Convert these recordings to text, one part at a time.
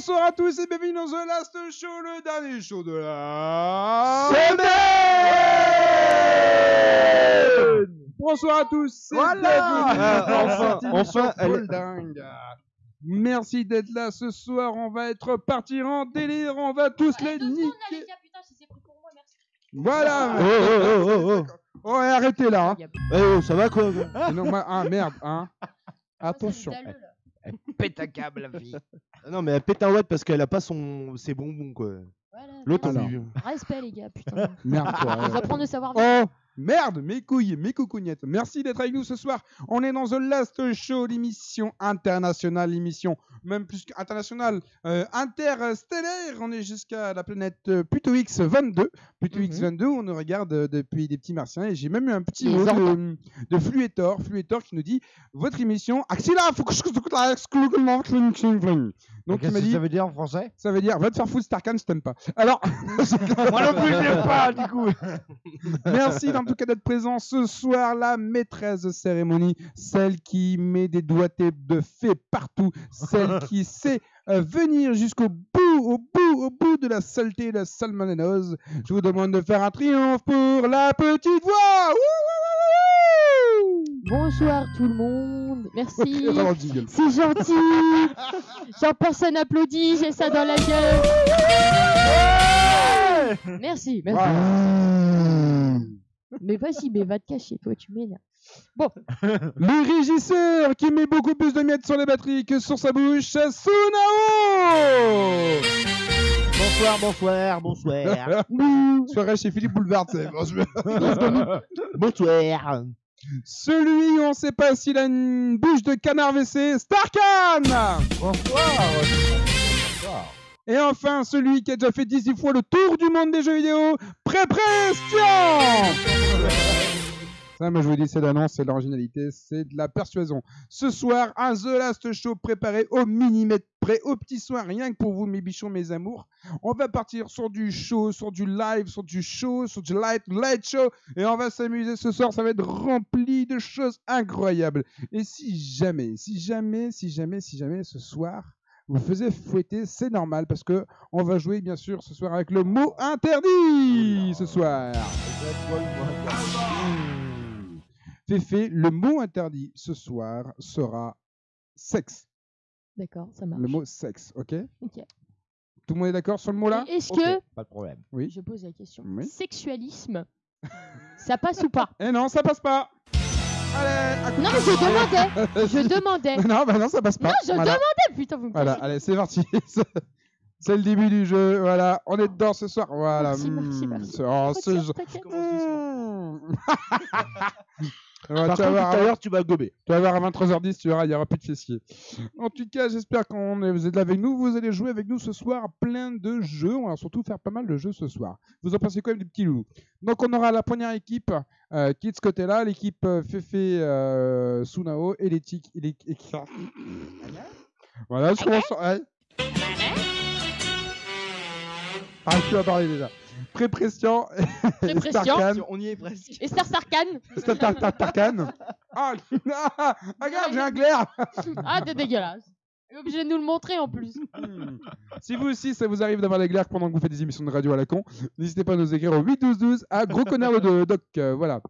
Bonsoir à tous et bienvenue dans The Last Show, le dernier show de la semaine. Bonsoir à tous. c'est Voilà. bienvenue Ah, dans enfin, enfin, elle dingue. Merci d'être là ce soir. On va être partis en délire. On va tous les niquer. Voilà. Oh, oh, oh, oh, Oh, et arrêtez là. hein. Eh, oh, ça va quoi non, moi- ah merde, hein. Attention. Pète un câble, la fille. Ah Non, mais elle pète un watt parce qu'elle a pas son... ses bonbons quoi. Voilà, L'autre, on lui- Respect, les gars, putain. Merde, toi. On ouais. prendre le savoir Oh merde, mes couilles, mes coucougnettes. Merci d'être avec nous ce soir. On est dans The Last Show, l'émission internationale, l'émission même plus qu'internationale, euh, interstellaire. On est jusqu'à la planète euh, Pluto X 22. Pluto Mhm. X 22, on nous regarde euh, depuis des petits martiens. Et j'ai même eu un petit mot de, de Fluetor, Fluetor qui nous dit votre émission. Axila, faut que je la Donc il m'a dit, ça veut dire en français? Ça veut dire va te faire foutre Starkan si t'aimes pas. Alors, Moi non plus, je pas, du coup. Merci tout cas d'être présent ce soir, la maîtresse de cérémonie, celle qui met des doigtés de fée partout, celle qui sait euh, venir jusqu'au bout, au bout, au bout de la saleté et de la salmonellose. Je vous demande de faire un triomphe pour la petite voix. Ouh. Bonsoir tout le monde. Merci. C'est gentil. Genre personne applaudit, j'ai ça dans la gueule. Merci, merci. Mais vas-y, mais va te cacher, toi, tu m'énerves. Le régisseur qui met beaucoup plus de miettes sur les batteries que sur sa bouche, Sunao Bonsoir, bonsoir, bonsoir. Soirée chez Philippe Boulevard, c'est bon, bonsoir. Celui où on sait pas s'il a une bouche de canard WC, Starkan Et enfin, celui qui a déjà fait 18 fois le tour du monde des jeux vidéo, Pré-Prestion Ça, moi je vous dis, c'est l'annonce, c'est l'originalité, c'est de la persuasion. Ce soir, un The Last Show préparé au millimètre près, au petit soin, rien que pour vous, mes bichons, mes amours. On va partir sur du show, sur du live, sur du show, sur du light, light show, et on va s'amuser ce soir. Ça va être rempli de choses incroyables. Et si jamais, si jamais, si jamais, si jamais ce soir, vous faisiez fouetter, c'est normal parce que on va jouer bien sûr ce soir avec le mot interdit ce soir. Féfé, le mot interdit ce soir sera sexe. D'accord, ça marche. Le mot sexe, ok? Ok. Tout le monde est d'accord sur le mot là Est-ce que, Pas de problème. Oui. je pose la question, Oui. sexualisme, ça passe ou pas? Eh non, ça passe pas. Allez, Non, je demandais, je demandais. Non, bah non, ça passe pas. Non, je Voilà. demandais, putain, vous me Voilà, allez, c'est parti. c'est le début du jeu. Voilà, on est dedans ce soir. Voilà. Merci, merci, mm, merci. ce- oh, jeu- Par tu vas contre, tout à l'heure, tu vas gober. Tu vas voir à 23h10, tu verras, il n'y aura plus de fessiers. En tout cas, j'espère qu'on est- vous êtes là avec nous. Vous allez jouer avec nous ce soir plein de jeux. On va surtout faire pas mal de jeux ce soir. Vous en pensez quoi, les petits loups? Donc, on aura la première équipe euh, qui est de ce côté-là, l'équipe euh, Fefe euh, Sunao et l'équipe. Voilà, je commence. ouais. Arrête plus à parler déjà. Pré-pression. Starkan. On y est presque. Et Star Sarkhan Star- Starkan. Ah, ah, regarde, j'ai un glaire. Ah, t'es dégueulasse. Obligé de nous le montrer en plus. Hmm. Si vous aussi, ça vous arrive d'avoir des glaires pendant que vous faites des émissions de radio à la con, n'hésitez pas à nous écrire au 81212 à gros connard de doc. euh, voilà.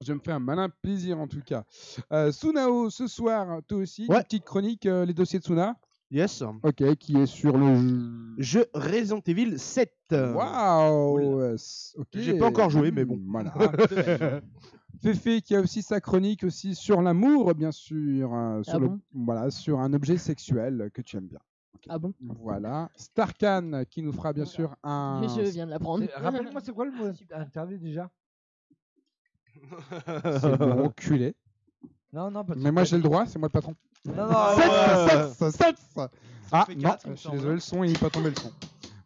Je me fais un malin plaisir en tout cas. Euh, Sunao, ce soir, toi aussi, Ouais. une petite chronique, euh, les dossiers de Suna. Yes. Ok, qui est sur le jeu. Jeu Resident Evil 7. Waouh ok. J'ai pas encore joué, mais bon. Voilà. Féfé qui a aussi sa chronique aussi sur l'amour, bien sûr, euh, sur, Ah le- bon? voilà, sur un objet sexuel que tu aimes bien. Ah bon? Voilà. Starkan qui nous fera bien sûr un. Je viens de l'apprendre. Rappelle-moi, c'est quoi le mot interdit déjà? C'est bon, enculé. Non, non, parce Mais moi j'ai le droit, c'est moi le patron. Non, non, Sept, ouais. sept, sept. Ah fait non, je suis désolé, le son il n'est pas tombé le son.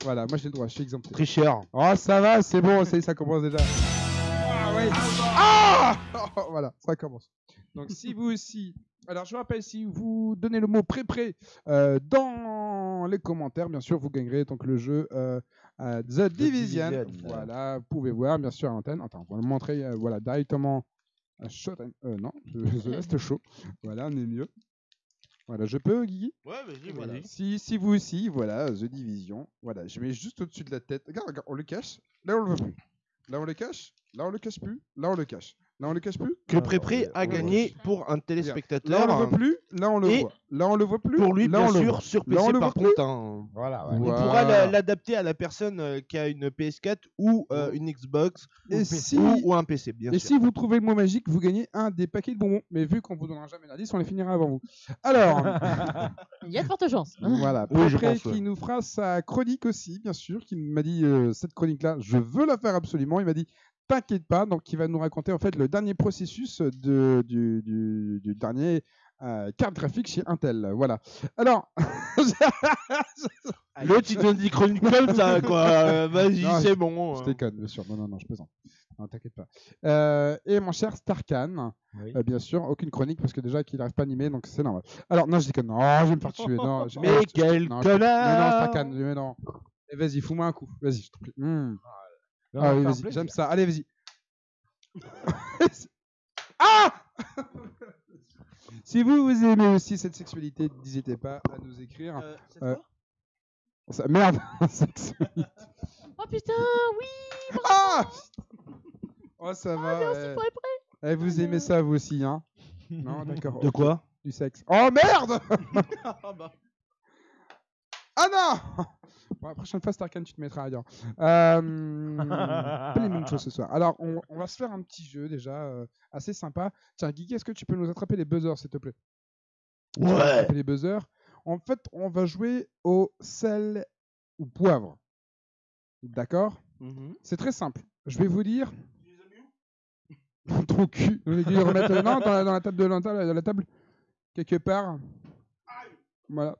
Voilà, moi j'ai le droit, je suis exempté. Tricheur. Oh ça va, c'est bon, ça, ça commence déjà. Ah ouais. Ah Oh, Voilà, ça commence. Donc si vous aussi, alors je vous rappelle, si vous donnez le mot pré-pré euh, dans les commentaires, bien sûr, vous gagnerez donc le jeu euh, euh, The Division. Division. Voilà, vous pouvez voir bien sûr à l'antenne. Attends, on va le montrer euh, voilà, directement Showtime. Euh, non, The Last Show. Voilà, on est mieux. Voilà, je peux, Guigui? Ouais, vas-y, Voilà. vas-y. Si, si vous aussi, voilà, The Division. Voilà, je mets juste au-dessus de la tête. Regarde, regarde, on le cache. Là, on le voit plus. Là, on le cache? Là, on le cache plus? Là, on le cache. Là, on le cache plus. Que Prépré ouais, a gagné pour un Là, téléspectateur. on le voit plus. Là, on le voit. Là, on le voit plus. Pour lui, là, bien on sûr, sur Là, on PC le par voit contre. hein. Voilà, ouais. On Voilà. pourra la- l'adapter à la personne euh, qui a une PS4 ou euh, une Xbox Et ou, si- ou- ou un PC, bien Et sûr. si vous trouvez le mot magique, vous gagnez un des paquets de bonbons. Mais vu qu'on vous donnera jamais l'indice, on les finira avant vous. Alors, Il y a de fortes chances. voilà. Oui, je Après, pense, ouais. qui nous fera sa chronique aussi, bien sûr, qui m'a dit euh, cette chronique-là, je veux la faire absolument. Il m'a dit, t'inquiète pas. Donc, il va nous raconter en fait le dernier processus de, du, du, du dernier euh, carte graphique chez Intel. Voilà. Alors, L'autre, il te dit chronique comme ça, quoi. Vas-y, c'est bon. je euh. déconne, bien sûr. Non, non, non, je plaisante. Non, t'inquiète pas. Euh, et mon cher Starkan, Oui. euh, bien sûr, aucune chronique parce que déjà qu'il n'arrive pas à animer, donc c'est normal. Alors, non, je déconne. Non, je vais me faire tuer. Non, Mais quel non, je- connard Non, non, Starkan, mais non. Et vas-y, fous-moi un coup. Vas-y, je t'en prie. Hmm. Non, Ah oui, vas-y, j'aime ça. Allez, vas-y. ah Si vous, vous aimez aussi cette sexualité, n'hésitez pas à nous écrire. Euh, cette Euh, Ça- merde, sexualité. Oh putain, oui Ah Oh, ça va. Merci ouais. pour les prêts. Eh, vous aimez ça, vous aussi, hein Non, d'accord. De quoi? Du sexe. Oh merde Ah bah. Ah non La prochaine fois, Starkan, tu te mettras ailleurs. Euh, pas les mêmes choses ce soir. Alors, on, on va se faire un petit jeu déjà euh, assez sympa. Tiens, Guigui, est-ce que tu peux nous attraper les buzzers, s'il te plaît? Ouais. attraper les buzzers. En fait, on va jouer au sel ou poivre. D'accord? Mhm. C'est très simple. Je vais vous dire. Ton cul. On est dû le remettre euh, non, dans, la, dans la table de dans la, dans la table. Quelque part. Voilà.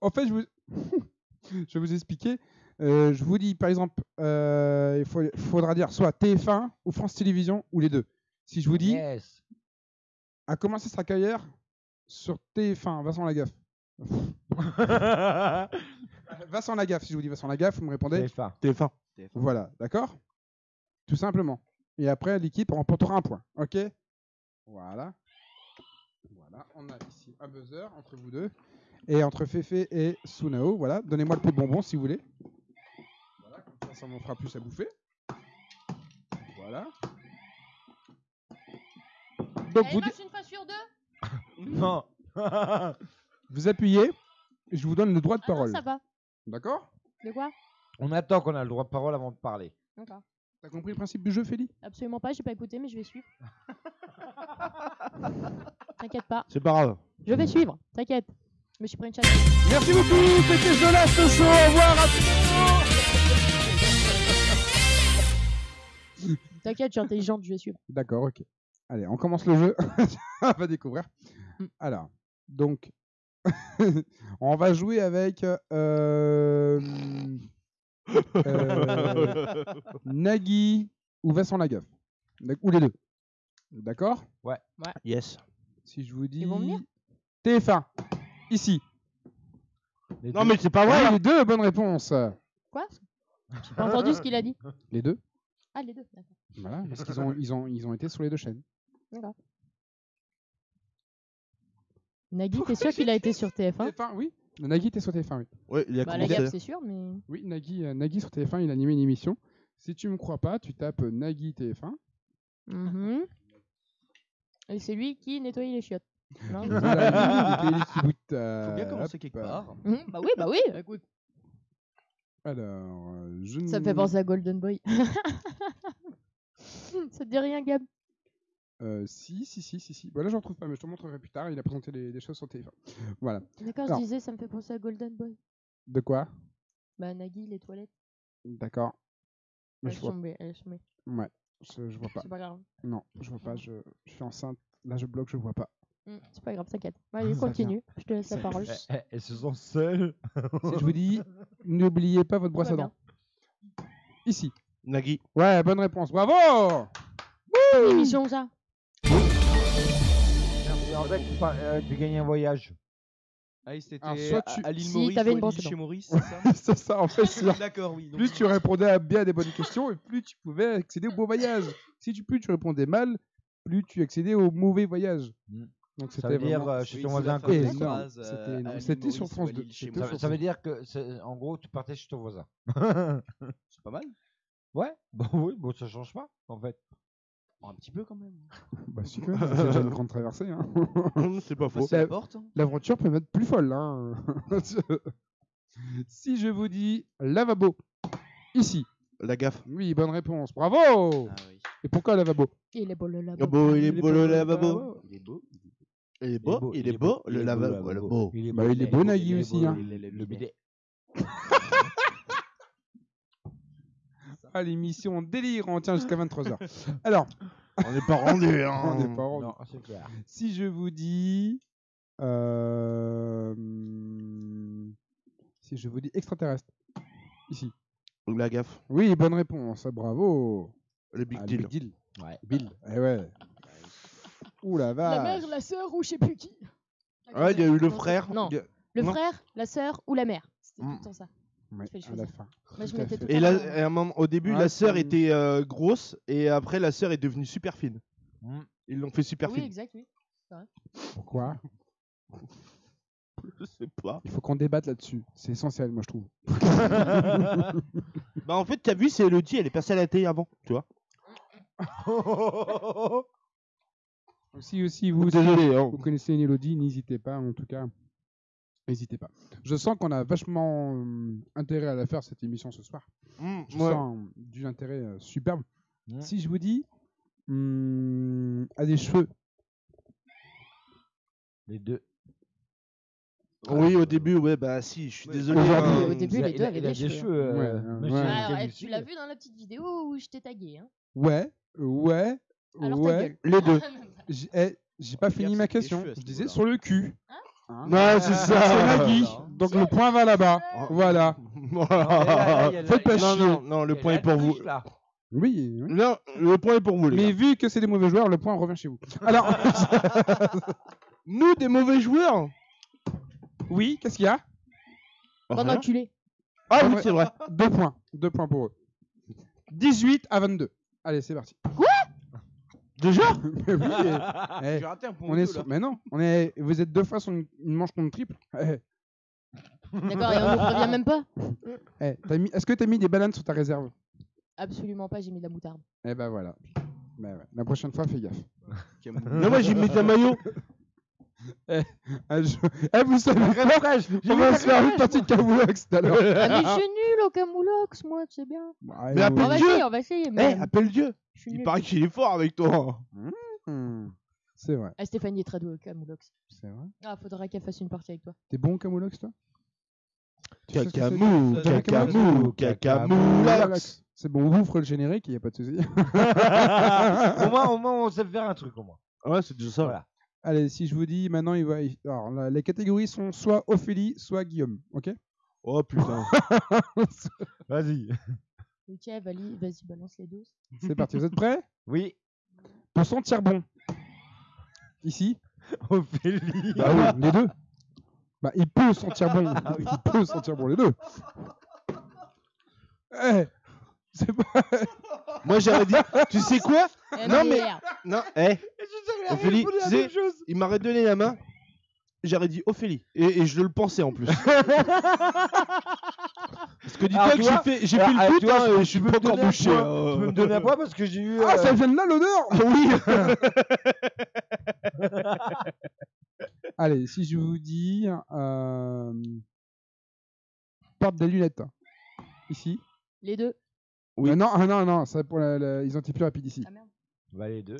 En fait, je, vous... je vais vous expliquer. Euh, je vous dis, par exemple, euh, il faut- faudra dire soit TF1 ou France Télévisions ou les deux. Si je vous dis, Yes. a commencé sa carrière sur TF1, Vincent Lagaffe. Vincent Lagaffe, si je vous dis Vincent Lagaffe, vous me répondez TF1. TF1. Voilà, d'accord? Tout simplement. Et après, l'équipe remportera un point. Ok? Voilà. Voilà, on a ici un buzzer entre vous deux. Et entre Fefe et Sunao, voilà. Donnez-moi le plus de bonbons si vous voulez. Voilà, comme ça, ça m'en fera plus à bouffer. Voilà. Donc, Elle vous, marche une fois sur deux Non. vous appuyez et je vous donne le droit de Ah non, parole. ça va. D'accord? De quoi? On attend qu'on a le droit de parole avant de parler. D'accord. T'as compris le principe du jeu, Félix Absolument pas, j'ai pas écouté, mais je vais suivre. T'inquiète pas, C'est pas grave. je vais suivre, t'inquiète. Je me suis pris une chatte. Merci beaucoup, c'était Last Show. Au revoir à. T'inquiète, je suis intelligente, je vais suivre. D'accord, ok. Allez, on commence le jeu. on va découvrir. Mm. Alors, donc, on va jouer avec euh, euh, Nagui ou Vincent Lagaffe. Ou les deux. D'accord? Yes. Si je vous dis Ils vont venir? TF1, ici. Les Non, deux. mais c'est pas Ah, vrai. les deux, bonne réponse. Quoi? J'ai pas entendu ce qu'il a dit. Les deux. Ah, les deux, d'accord. Voilà, parce qu'ils ont, ils ont, ils ont été sur les deux chaînes. D'accord. Nagui, t'es sûr qu'il a été sur TF1 TF1, oui. Nagui était sur TF1, oui. Ouais, il a Bah, la commencé. gaffe, c'est sûr, mais. Oui, Nagui, euh, Nagui sur TF1, il a animé une émission. Si tu me crois pas, tu tapes euh, Nagui TF1. Mhm. Et c'est lui qui nettoyait les chiottes. Non euh, Faut bien commencer hop, quelque part. Mhm, Bah oui, bah oui, écoute. Alors, euh, je Ça me ne- fait penser à Golden Boy. Ça te dit rien, Gab? Euh, si, si, si, si, si. Voilà, je ne retrouve pas, mais je te montrerai plus tard. Il a présenté des, des choses sur TF1. Voilà. D'accord, Alors. je disais, ça me fait penser à Golden Boy. De quoi? Bah, Nagui, les toilettes. D'accord. Mais Elles je vois, sont elles sont je, je vois pas. C'est pas grave. Non, je vois pas. Je, je suis enceinte. Là, je bloque, je vois pas. Mm, C'est pas grave, t'inquiète. Allez, continue. Je te laisse la parole. Eh, eh, Elles se sont seules. Si je vous dis, n'oubliez pas votre brosse à dents. Ici. Nagui. Ouais, bonne réponse. Bravo Quelle émission, ça? En fait, tu, par- euh, tu gagnes un voyage. Ah, oui, c'était Alors, soit à- tu- à l'île Si, Maurice t'avais ou une à brosse l'île à chez. Maurice, c'est ça? C'est ça, en fait. sûr. D'accord, oui. donc- Plus tu répondais à bien des bonnes questions, et plus tu pouvais accéder au beau voyage. Si tu, plus tu répondais mal, plus tu accédais au mauvais voyage. Mm. Donc Ça c'était veut dire euh, ton c'est voisin C'était euh, sur France Walil 2. chez C'était moi. Ça, veut dire que, c'est- en gros, tu partais chez ton voisin. C'est pas mal. ouais, bon, oui, bon, ça change pas, en fait. Oh, un petit peu quand même. Bah, si, quand même, c'est déjà une grande traversée. hein. c'est pas faux. porte. L'aventure peut être plus folle. Hein. si je vous dis lavabo, ici. La gaffe. Oui, bonne réponse. Bravo Ah oui. Et pourquoi lavabo? Il est beau le labo. Ah beau, il est Il est beau le lavabo. lavabo. Il est beau. Il est beau, il est beau, le lavabo. le beau. Il est Bah, il est beau, Nagui aussi, beau, hein. Le bidet. Ah, l'émission délire, on tient jusqu'à 23h. Alors, On n'est pas rendu. Hein. on n'est pas rendu. Non, c'est clair. Si je vous dis. euh, Si je vous dis extraterrestre. Ici. La gaffe. Oui, bonne réponse. Bravo. Le big Ah, le deal. Big deal. Ouais. Bill. Eh ouais. Ouh la mère, la sœur ou je sais plus qui. Ouais, il y a eu le frère. Non, Il y a- le Non. frère, la sœur ou la mère. C'était tout Mm. le temps ça. Ouais, fais le à la choisir. fin. Moi, je Tout à mettais fait. tout Et le là, temps. à un moment, au début, Ouais, la sœur c'est- était euh, grosse et après la sœur est devenue super fine. Mm. Ils l'ont fait super Oui, fine. exact, oui. Pourquoi? Je sais pas. Il faut qu'on débatte là-dessus. C'est essentiel, moi, je trouve. Bah en fait, t'as vu, c'est Elodie, elle est passée à la télé avant, tu vois. Si aussi vous, Désolé. hein. vous connaissez une Elodie, n'hésitez pas, en tout cas. N'hésitez pas. Je sens qu'on a vachement euh, intérêt à la faire, cette émission, ce soir. Mm, Je ouais. sens euh, du intérêt euh, superbe. Mm. Si je vous dis, hum, a des cheveux. Les deux. Oui, au début, ouais, bah si, je suis désolé. Aujourd'hui, hein. au début, les deux avaient des cheveux. Ouais, ouais. Ouais. ouais, du tu l'as vu dans la petite vidéo où je t'ai tagué. Hein? Ouais, ouais, Alors ta ouais. gueule. Les deux. J'ai eh, j'ai pas fini ma c'est question. Je disais sur le cul. Hein Non, c'est ça. C'est Nagui. Voilà. Donc le point va là-bas. Voilà. Faites pas non, chier. non, non, le point est pour vous. Oui. oui. Non, le point est pour vous, les Mais gars. vu que c'est des mauvais joueurs, le point revient chez vous. Alors, Nous, des mauvais joueurs oui, qu'est-ce qu'il y a? Bon Rien. enculé. Ah oui, c'est vrai. Deux points. Deux points pour eux. 18 à 22. Allez, c'est parti. Déjà Mais oui, eh, eh, raté un point on est sur... Mais non, on est... vous êtes deux fois sur une, une manche contre triple. Eh, D'accord, et on nous revient même pas eh, t'as mis... Est-ce que tu as mis des bananes sur ta réserve? Absolument pas, j'ai mis de la moutarde. Eh ben voilà. Ben ouais. La prochaine fois, fais gaffe. Non, moi, j'ai mis ta maillot. Ah, je- eh, vous savez quoi. On va se faire une partie de Camoulox tout à l'heure. Ah, mais je suis nul au camoulox, moi, tu sais bien. Ah, Mais appelle On va Dieu essayer, on va essayer. Eh, Mais... appelle Dieu. je suis Il nul. paraît qu'il est fort avec toi. Hmm. C'est vrai, Ah, Stéphanie est très douée au camoulox. c'est vrai. Ah, faudra qu'elle fasse une partie avec toi. T'es bon au Camoulox, toi? Tu sais ce que c'est? Cacamou, T'as cacamou, cacamou, lax. C'est bon, on ouvre le générique, il n'y a pas de souci. au, moins, au moins, on sait faire un truc, au moins. Ouais, c'est déjà ça. Voilà. Allez, si je vous dis maintenant, il va. Alors, la- les catégories sont soit Ophélie, soit Guillaume. Ok? Oh putain. Vas-y. Ok, vas-y, balance les doses. C'est parti, vous êtes prêts? Oui. Pour sentir bon. Ici? Ophélie. Bah oui, les deux. Bah, il peut sentir bon. Il peut sentir bon, les deux. Eh C'est pas. Moi, j'aurais dit, tu sais quoi Non, mais-. Non, eh, Ophélie, tu sais, il m'aurait donné la main. J'aurais dit Ophélie. Et, et je le pensais en plus. Parce que dis-toi Alors, que tu j'ai vois, fait, j'ai Alors, fait ah, le tu foot, vois, hein, et je suis peux pas me encore donner un bouché. point. hein. Tu peux me donner un point parce que j'ai eu. Ah, euh, ça vient de là l'odeur Oui. Allez, si je vous dis. Euh... Porte des lunettes. Ici. Les deux. Oui. Euh, non, ah, non, non, ça pour la, la- ils ont été plus rapides ici. Ah merde. Bah, les deux.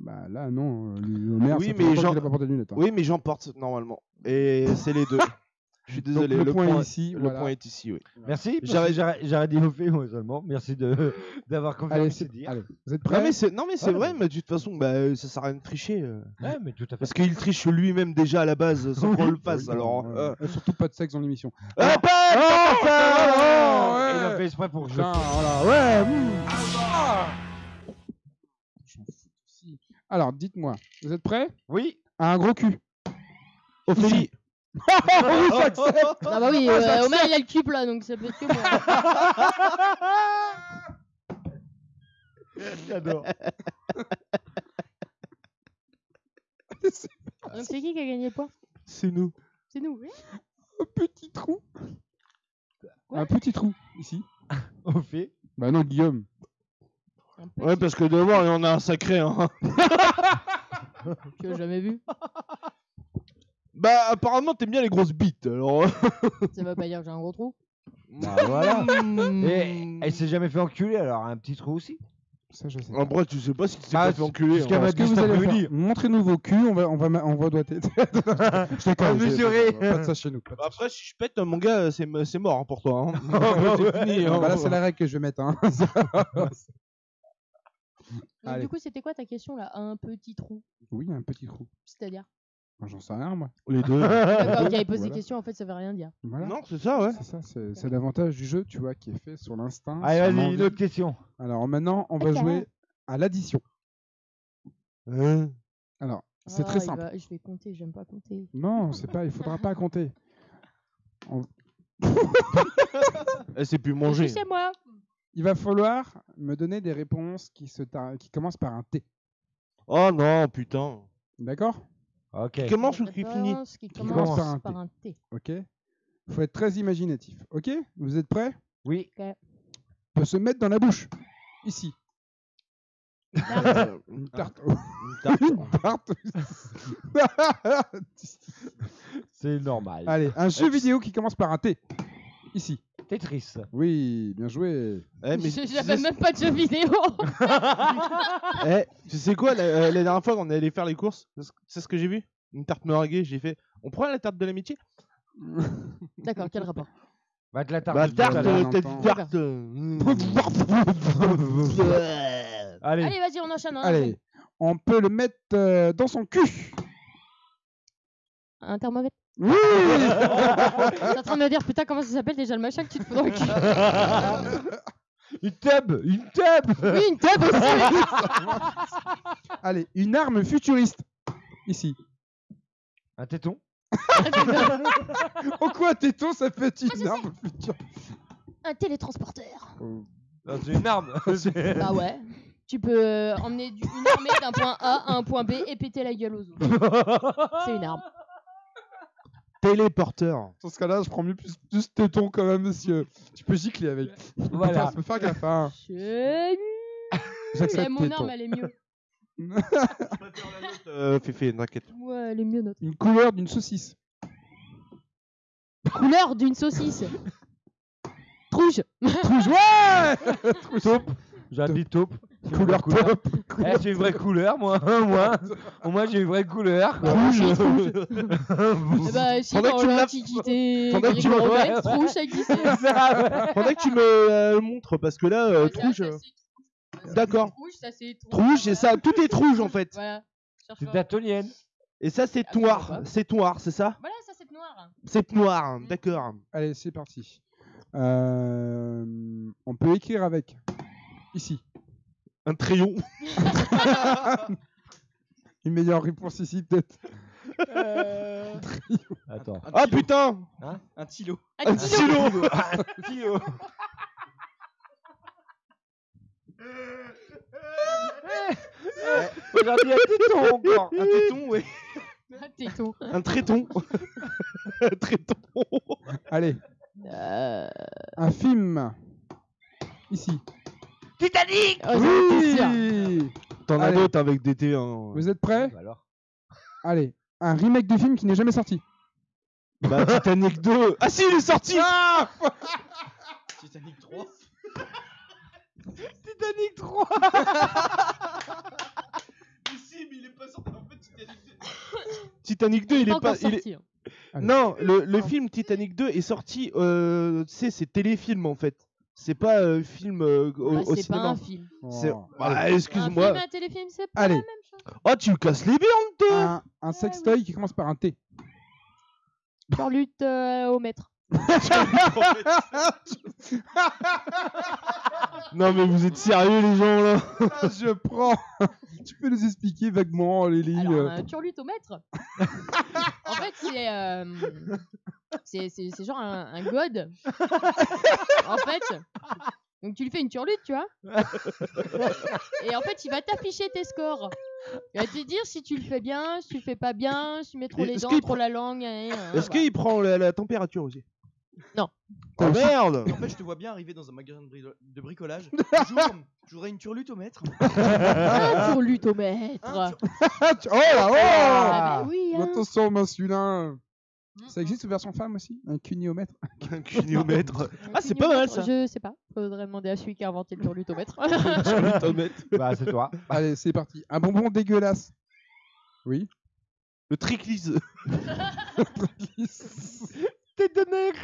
Bah là, non, euh, le le maire, Oui, ça fait mais longtemps j'en- qu'il a pas porté de lunettes. hein. Oui, mais j'en porte normalement. Et c'est les deux. Je suis Donc, désolé. le, le point, point est ici. Le voilà. point est ici, oui. Merci. dit Ophélie, moi seulement. Merci de- d'avoir confirmé Allez, ces c'est- dires. allez, vous êtes Non prêts mais c'est non mais c'est Ouais, vrai, mais- mais de toute façon bah ça sert à rien de tricher euh. Ouais, mais tout à fait. parce qu'il triche lui-même déjà à la base sans qu'on le fasse alors. euh. euh, surtout pas de sexe dans l'émission. Ah, pas- pas- pas- oh, Il a fait exprès pour que je. Voilà, ouais. mmh. J'en fous aussi. Alors, dites-moi, vous êtes prêts Oui. À un gros cul. Ophélie. Oui, j'accepte. Ah bah oui, Ah, euh, j'accepte. Omer il a le cul plat donc ça peut être que moi. J'adore. Donc c'est qui qui a gagné le point? C'est nous. C'est nous. oui. Un petit trou. Quoi Un petit trou, ici. Au fait. Bah non, Guillaume. Un Ouais, parce que devant, il y en a un sacré. Hein. que j'ai jamais vu? Bah, apparemment, t'aimes bien les grosses bites. Alors. Ça veut pas dire que j'ai un gros trou. Bah voilà. Hmm. Et elle s'est jamais fait enculer alors un petit trou aussi. Ça, je sais. En vrai, tu sais pas si tu t'es pas fait enculer. jusqu'à hein. ma- Ce que dit vous allez après-midi. faire, montrez-nous vos culs, on va, on va, ma- on va doiter. je déconne, j'ai- mesurer. Pas de ça chez nous. pas Bah, Après, si je pète, mon gars, c'est c'est mort hein, pour toi. Hein. C'est fini, hein. Bah là, c'est la règle que je vais mettre. Hein. Donc, Allez. du coup, c'était quoi ta question là? Un petit trou. oui, un petit trou. C'est-à-dire? J'en sais rien, moi. Les deux. D'accord, ok, il pose des Voilà. questions, en fait, ça veut rien dire. Voilà. non, c'est ça, ouais. C'est ça, c'est c'est l'avantage du jeu, tu vois, qui est fait sur l'instinct. Allez, sur vas-y, l'envie. une autre question. Alors maintenant, on va jouer à l'addition. Hein Alors, c'est Ah, très il simple. va- Je vais compter, j'aime pas compter. Non, c'est pas, il faudra pas compter. Elle sait plus Je manger. suis chez moi. Il va falloir me donner des réponses qui, se tar- qui commencent par un T. Oh non, putain. D'accord? Ok. Comment je Des qui finit qui commence par un par T. un T. Ok faut être très imaginatif. Ok Vous êtes prêts? Oui. peut se mettre dans la bouche. Ici. Une tarte. Une tarte. Une tarte. C'est normal. Allez, un jeu vidéo qui commence par un T. Ici. Tetris. Oui, bien joué. Eh, mais tu J'avais sais- même pas de jeu vidéo. Eh, tu sais quoi, la, euh, la dernière fois qu'on est allé faire les courses, c'est ce- c'est ce que j'ai vu? Une tarte meringuée, j'ai fait. On prend la tarte de l'amitié? D'accord, quel rapport? Va te la tarte. Bah, tout à tarte, l'heure. euh, t'as dit tarte. euh, Allez. Allez, vas-y, on enchaîne. on enchaîne. Allez, on peut le mettre euh, dans son cul. Un thermomètre? Oui T'es en train de me dire, putain, comment ça s'appelle déjà le machin que tu te fous dans le cul Une tub Une tub Oui, une table aussi. Allez, une arme futuriste. Ici. Un téton Oh quoi, téton, ça peut être Ah, une arme futuriste. un télétransporteur. Non, C'est une arme. Bah ouais. Tu peux euh, emmener du- une armée d'un point A à un point B et péter la gueule aux autres. C'est une arme. Téléporteur. Dans ce cas-là, je prends mieux plus, plus téton quand même, monsieur. Tu peux gicler avec. Voilà. Faut faire gaffe, hein. Je... J'accepte mon téton. arme, elle est mieux. Euh, Féfé, t'inquiète. Ouais, elle est mieux, notre. Une couleur d'une saucisse. Couleur d'une saucisse. Rouge. Rouge, ouais Taupe. J'habite taupe. Couleur couleur. Eh, j'ai une vraie couleur, moi. moi. Au moins, j'ai une vraie couleur. Rouge. Eh bah, si Faudrait que dans l'Antiquité, faudrait que tu me- ça existait. Faudrait que tu me euh, montres parce que là, euh, trouge. ça, euh. D'accord. Rouge, ça c'est. Trouge, ça. Tout est rouge en fait. Voilà. C'est pas. daltonienne. Et ça, c'est Ah, noir. C'est noir, c'est ça? Voilà, ça c'est noir. C'est noir. D'accord. Allez, c'est parti. Euh, on peut écrire avec. Ici. Un crayon. Une meilleure réponse ici, peut-être. Euh... Attends. Ah putain Un stylo. Un Un stylo. stylo. Un stylo. Aujourd'hui, un téton encore. Un téton, ouais. Un téton. Un tréton. Un tréton. Allez, Euh... un film. Ici. Titanic Oh. Oui T'en as Allez. d'autres avec des T. Hein. Vous êtes prêts Bah Alors. Allez, un remake de film qui n'est jamais sorti. Bah, Titanic 2. Ah si, il est sorti Titanic 3. Titanic 3 Mais si, mais il est pas sorti en fait, Titanic 2. Titanic 2, il est Pas il est- sorti. hein. Non, le, le film Titanic 2 est sorti, euh, tu sais, c'est téléfilm en fait. C'est pas euh, film euh, au, Bah, au c'est pas un film. C'est- Oh. Bah. Un excuse-moi. film un téléfilm, c'est pas Allez. la même chose. Oh, tu me casses les biens, toi Un, un sextoy qui commence par un T. Charlotte euh, au maître. Non, mais vous êtes sérieux, les gens là Ah, je prends. tu peux nous expliquer vaguement, Lily Alors, euh, un turlute au maître. en fait, c'est, euh, c'est, c'est, c'est genre un, un god. en fait, Donc tu lui fais une turlute, tu vois. et en fait, il va t'afficher tes scores. Il va te dire si tu le fais bien, si tu le fais pas bien, si tu mets trop Et les est-ce dents, qu'il trop la langue. hein, hein, Est-ce voilà. qu'il prend la, la température aussi? Non. Oh merde En fait, je te vois bien arriver dans un magasin de, bri- de bricolage. Bonjour, je voudrais une turlute au mètre. Un turlute au maître. Un tur- Oh là, oh Ah, bah oui, hein. Attention, masculin. Ça existe version femme aussi? Un cuniomètre Un cuniomètre. Un Ah, c'est pas mal, ça. Je sais pas. Faudrait demander à celui qui a inventé le turlutomètre. Bah, c'est toi. Allez, c'est parti. Un bonbon dégueulasse. Oui. Le triclise. Tête de nègre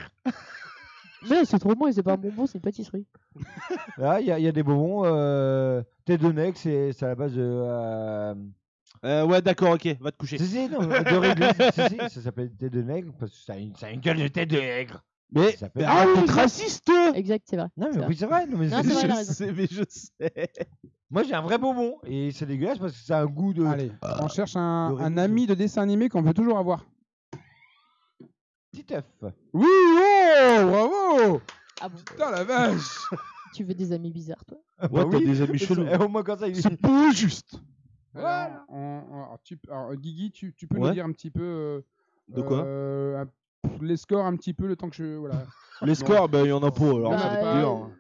Mais c'est trop bon et c'est pas un bonbon, c'est une pâtisserie. Ah, il y, a- il y a des bonbons. Euh... Tête de nègre, c'est c'est à la base de. Euh... Euh, ouais, d'accord, ok, va te coucher. Si, si, non, de réglisse. si, si, ça s'appelle tête de nègre parce que ça a une, ça a une gueule de tête de nègre. Mais Ça s'appelle- d'être exact. raciste Exact, c'est vrai. Non, c'est mais oui, c'est vrai. Non, mais Non, c'est- c'est vrai, il a Je raison. sais, mais je sais. Moi, j'ai un vrai bonbon et c'est dégueulasse parce que ça a un goût de. Allez, on cherche un, un ami de dessin animé qu'on veut toujours avoir. Petit œuf. Oui, oh, bravo Ah bon? Putain la vache Tu veux des amis bizarres, toi? Ouais, t'as des amis chelous. Et au moins, comme ça, il C'est pas juste. On- on- alors, tu- alors, Guigui, tu, tu peux Ouais. nous dire un petit peu euh, De quoi? euh, un- les scores un petit peu le temps que je voilà. Les scores, bah, il y en a pas, alors Bah, c'est euh, dur.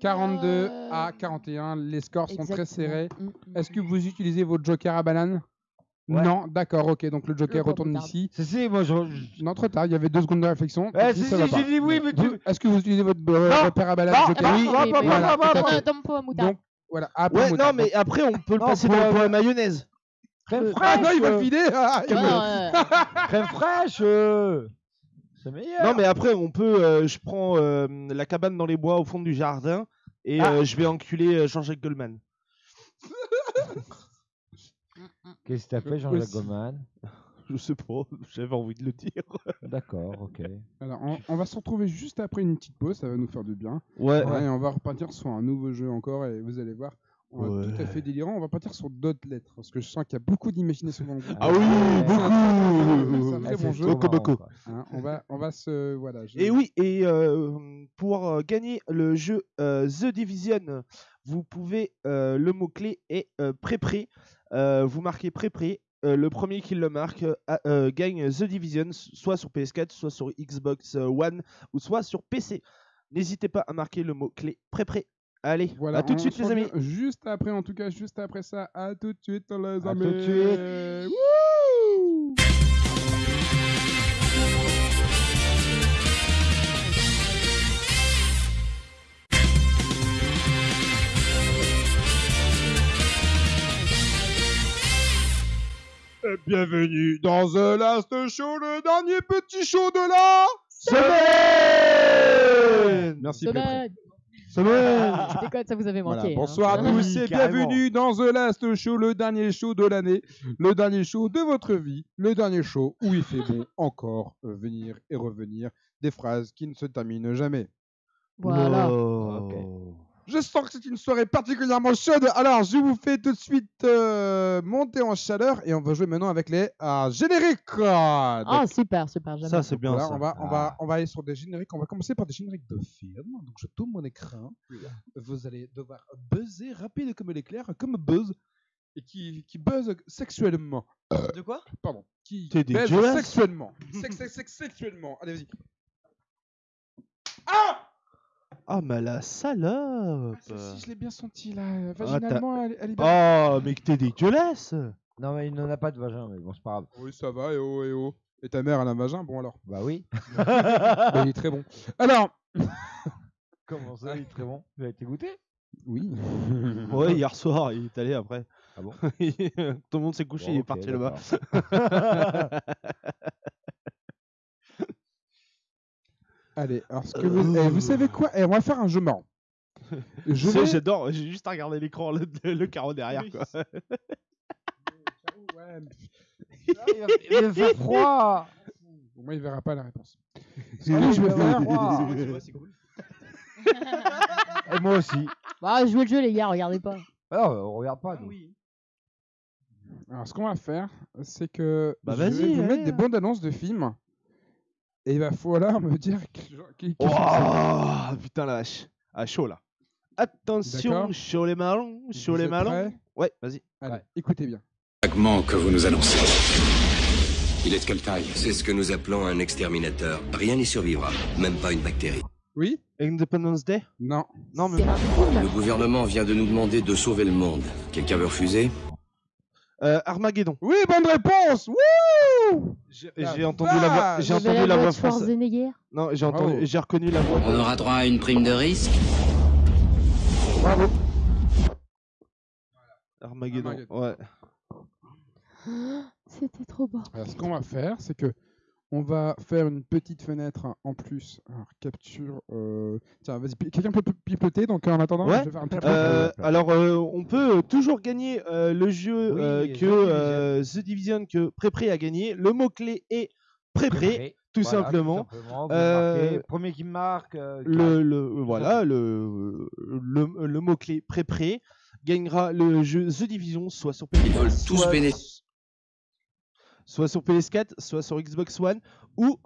42 Euh, à 41, les scores sont très serrés. Mm, mm, Est-ce que mm. vous utilisez votre joker à banane? Ouais. Non, d'accord, ok. Donc le joker Le retourne ici. Si, si, moi, je. Non, trop tard, il y avait deux secondes de réflexion. Eh, si, ça si, pas. j'ai dit oui, mais tu. Est-ce que vous utilisez votre euh, Non. repère à banane Non, joker? non, Oui, voilà, pas. Donc voilà, ah, Ouais, non, mais après, on peut le Non, passer pour- dans le pour- point mayonnaise. Crème Euh, Ah fraîche. non, il va euh, le filer ah, Ouais, me- ouais. Crème fraîche. euh, C'est meilleur. Non, mais après, on peut. euh, je prends euh, la cabane dans les bois au fond du jardin et Ah. euh, je vais enculer euh, Jean-Jacques Goldman. Qu'est-ce que t'as fait, Jean-Jacques. Goldman? Je sais pas, j'avais envie de le dire. D'accord, ok. Alors, on, on va se retrouver juste après une petite pause, ça va nous faire du bien. Ouais. Ouais, et on va repartir sur un nouveau jeu encore et vous allez voir, on va Ouais. tout à fait délirant. On va partir sur d'autres lettres parce que je sens qu'il y a beaucoup d'imagination dans le groupe. Ah oui, Ouais. C'est un beaucoup très bon jeu. Beaucoup, beaucoup. Hein, on va, on va se, voilà. je- Et oui, et euh, pour euh, gagner le jeu euh, The Division, vous pouvez, euh, le mot-clé est euh, pré-pré. Euh, vous marquez pré-pré. Euh, le premier qui le marque euh, euh, gagne The Division, soit sur PS4, soit sur Xbox One, ou soit sur PC. N'hésitez pas à marquer le mot-clé pré-pré. Allez, Voilà, à tout de suite les amis. Juste après, en tout cas, juste après ça, à tout de suite les À amis. tout de suite. Bienvenue dans The Last Show, le dernier petit show de la semaine. Merci. Semaine. Semaine. Je déconne, ça vous avait Voilà, manqué. hein. bonsoir à tous et carrément. bienvenue dans The Last Show, le dernier show de l'année, le dernier show de votre vie, le dernier show où il fait bon encore venir et revenir des phrases qui ne se terminent jamais. Voilà. Ok. Je sens que c'est une soirée particulièrement chaude, alors je vous fais tout de suite euh, monter en chaleur et on va jouer maintenant avec les euh, génériques. Ah, super, super. j'aime Ça c'est bien Voilà, ça. on, va, on, va, Ah. on va aller sur des génériques. On va commencer par des génériques de films. Donc, je tourne mon écran. Vous allez devoir buzzer rapide comme l'éclair, comme buzz, et qui, qui buzz sexuellement. De quoi? Pardon. Qui dégueulasse. sexuellement. Sex, sex, sex, sexuellement. Allez, vas-y. Ah Ah mais la salope. Ah, celle-ci, je l'ai bien senti là. Vaginalement, elle, elle est bien. Oh mais que t'es dégueulasse. Non, mais il n'en a pas de vagin, mais bon, c'est pas grave. Oui, ça va, et oh, et oh. Et ta mère, elle a un vagin Bon, alors? Bah oui. Bah, il est très bon. Alors. Comment ça, il est très bon? Tu as été goûté? Oui. Ouais, hier soir, il est allé après. Ah bon? Tout le monde s'est couché, Bon, il est parti là-bas. d'accord. Allez, alors ce que vous, eh, vous savez quoi? Eh, On va faire un jeu marrant. Je vais... J'adore, j'ai juste à regarder l'écran, le, le carreau derrière. Oui, Quoi. Il va faire froid Au moins, il verra pas la réponse. Ce Oui, que je vais il va faire, faire froid. Ouais, tu vois, c'est cool. Et moi aussi. Bah, jouez le jeu, les gars, regardez pas. Alors, on regarde pas. Ah nous. oui. alors ce qu'on va faire, c'est que Bah, je vais vas-y, vous allez, mettre des hein. bandes annonces de films. Et il va falloir me dire que- qui, qui- Oh putain la vache. Ah chaud là. attention, sur les marlons, sur Vous les prêts? Ouais, vas-y. Allez, écoutez bien. fragment que vous nous annoncez. Il est de quelle taille? C'est ce que nous appelons un exterminateur. Rien n'y survivra, même pas une bactérie. Oui Independence Day? Non. Non, mais. Le gouvernement vient de nous demander de sauver le monde. Quelqu'un veut refuser? Euh, Armageddon. Oui, bonne réponse Wouh J'ai entendu la voix, j'ai entendu la voix de française. Non, j'ai entendu, j'ai reconnu la voix. On aura droit à une prime de risque. Bravo. Armageddon. Armageddon. Ouais. C'était trop beau. Alors, ce qu'on va faire, c'est que on va faire une petite fenêtre en plus. Alors, capture. euh, Tiens, vas-y, pi- quelqu'un peut pi- pipoter. Donc, en attendant, Ouais. je vais faire un petit Euh, alors, euh, on peut euh, toujours gagner euh, le jeu Oui, euh, The que euh, The Division que Prépré a gagné. Le mot clé est Prépré, tout Voilà, simplement. Tout simplement. Vous Euh, marquez, Premier qui marque. euh, Le, le voilà le le, le mot clé Prépré gagnera le jeu The Division soit sur PS4, Ils veulent tous soit sur PS4, soit sur Xbox One ou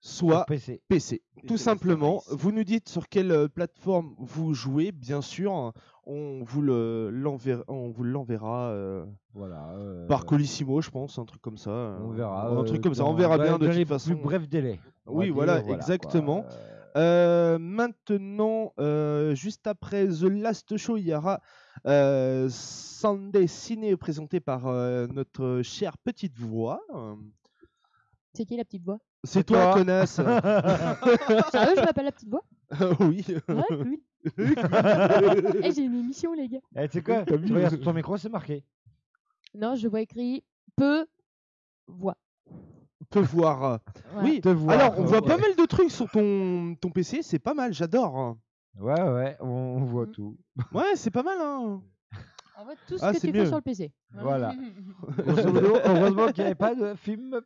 soit PC. PC. Tout PC simplement, vous nous dites sur quelle euh, plateforme vous jouez, bien sûr, on vous le l'enverra, on vous l'enverra euh, Voilà. euh, par Colissimo, je pense, un truc comme ça. On verra. un euh, truc comme ça, on verra bien de toute façon. Plus bref délai. Oui, dire, voilà, quoi. exactement. Euh, maintenant, euh, juste après The Last Show, il y aura euh, Sunday Ciné présenté par euh, notre chère petite voix. C'est qui la petite voix? C'est toi, toi. connasse Sérieux, je m'appelle la petite voix? Oui. Ouais, cool. Eh, j'ai une émission, les gars. eh, tu sais quoi? Tu regardes sur ton micro, c'est marqué. Non, je vois écrit peu voix. Peut voir. Oui. Te voir, Alors, on voit pas mal de trucs sur ton, ton PC, c'est pas mal, j'adore. Ouais, ouais, on, on voit Mm. tout. Ouais, c'est pas mal, hein. On voit tout ce Ah, que c'est tu mieux. fais sur le PC. Voilà. Grosso modo, heureusement qu'il n'y avait pas de film.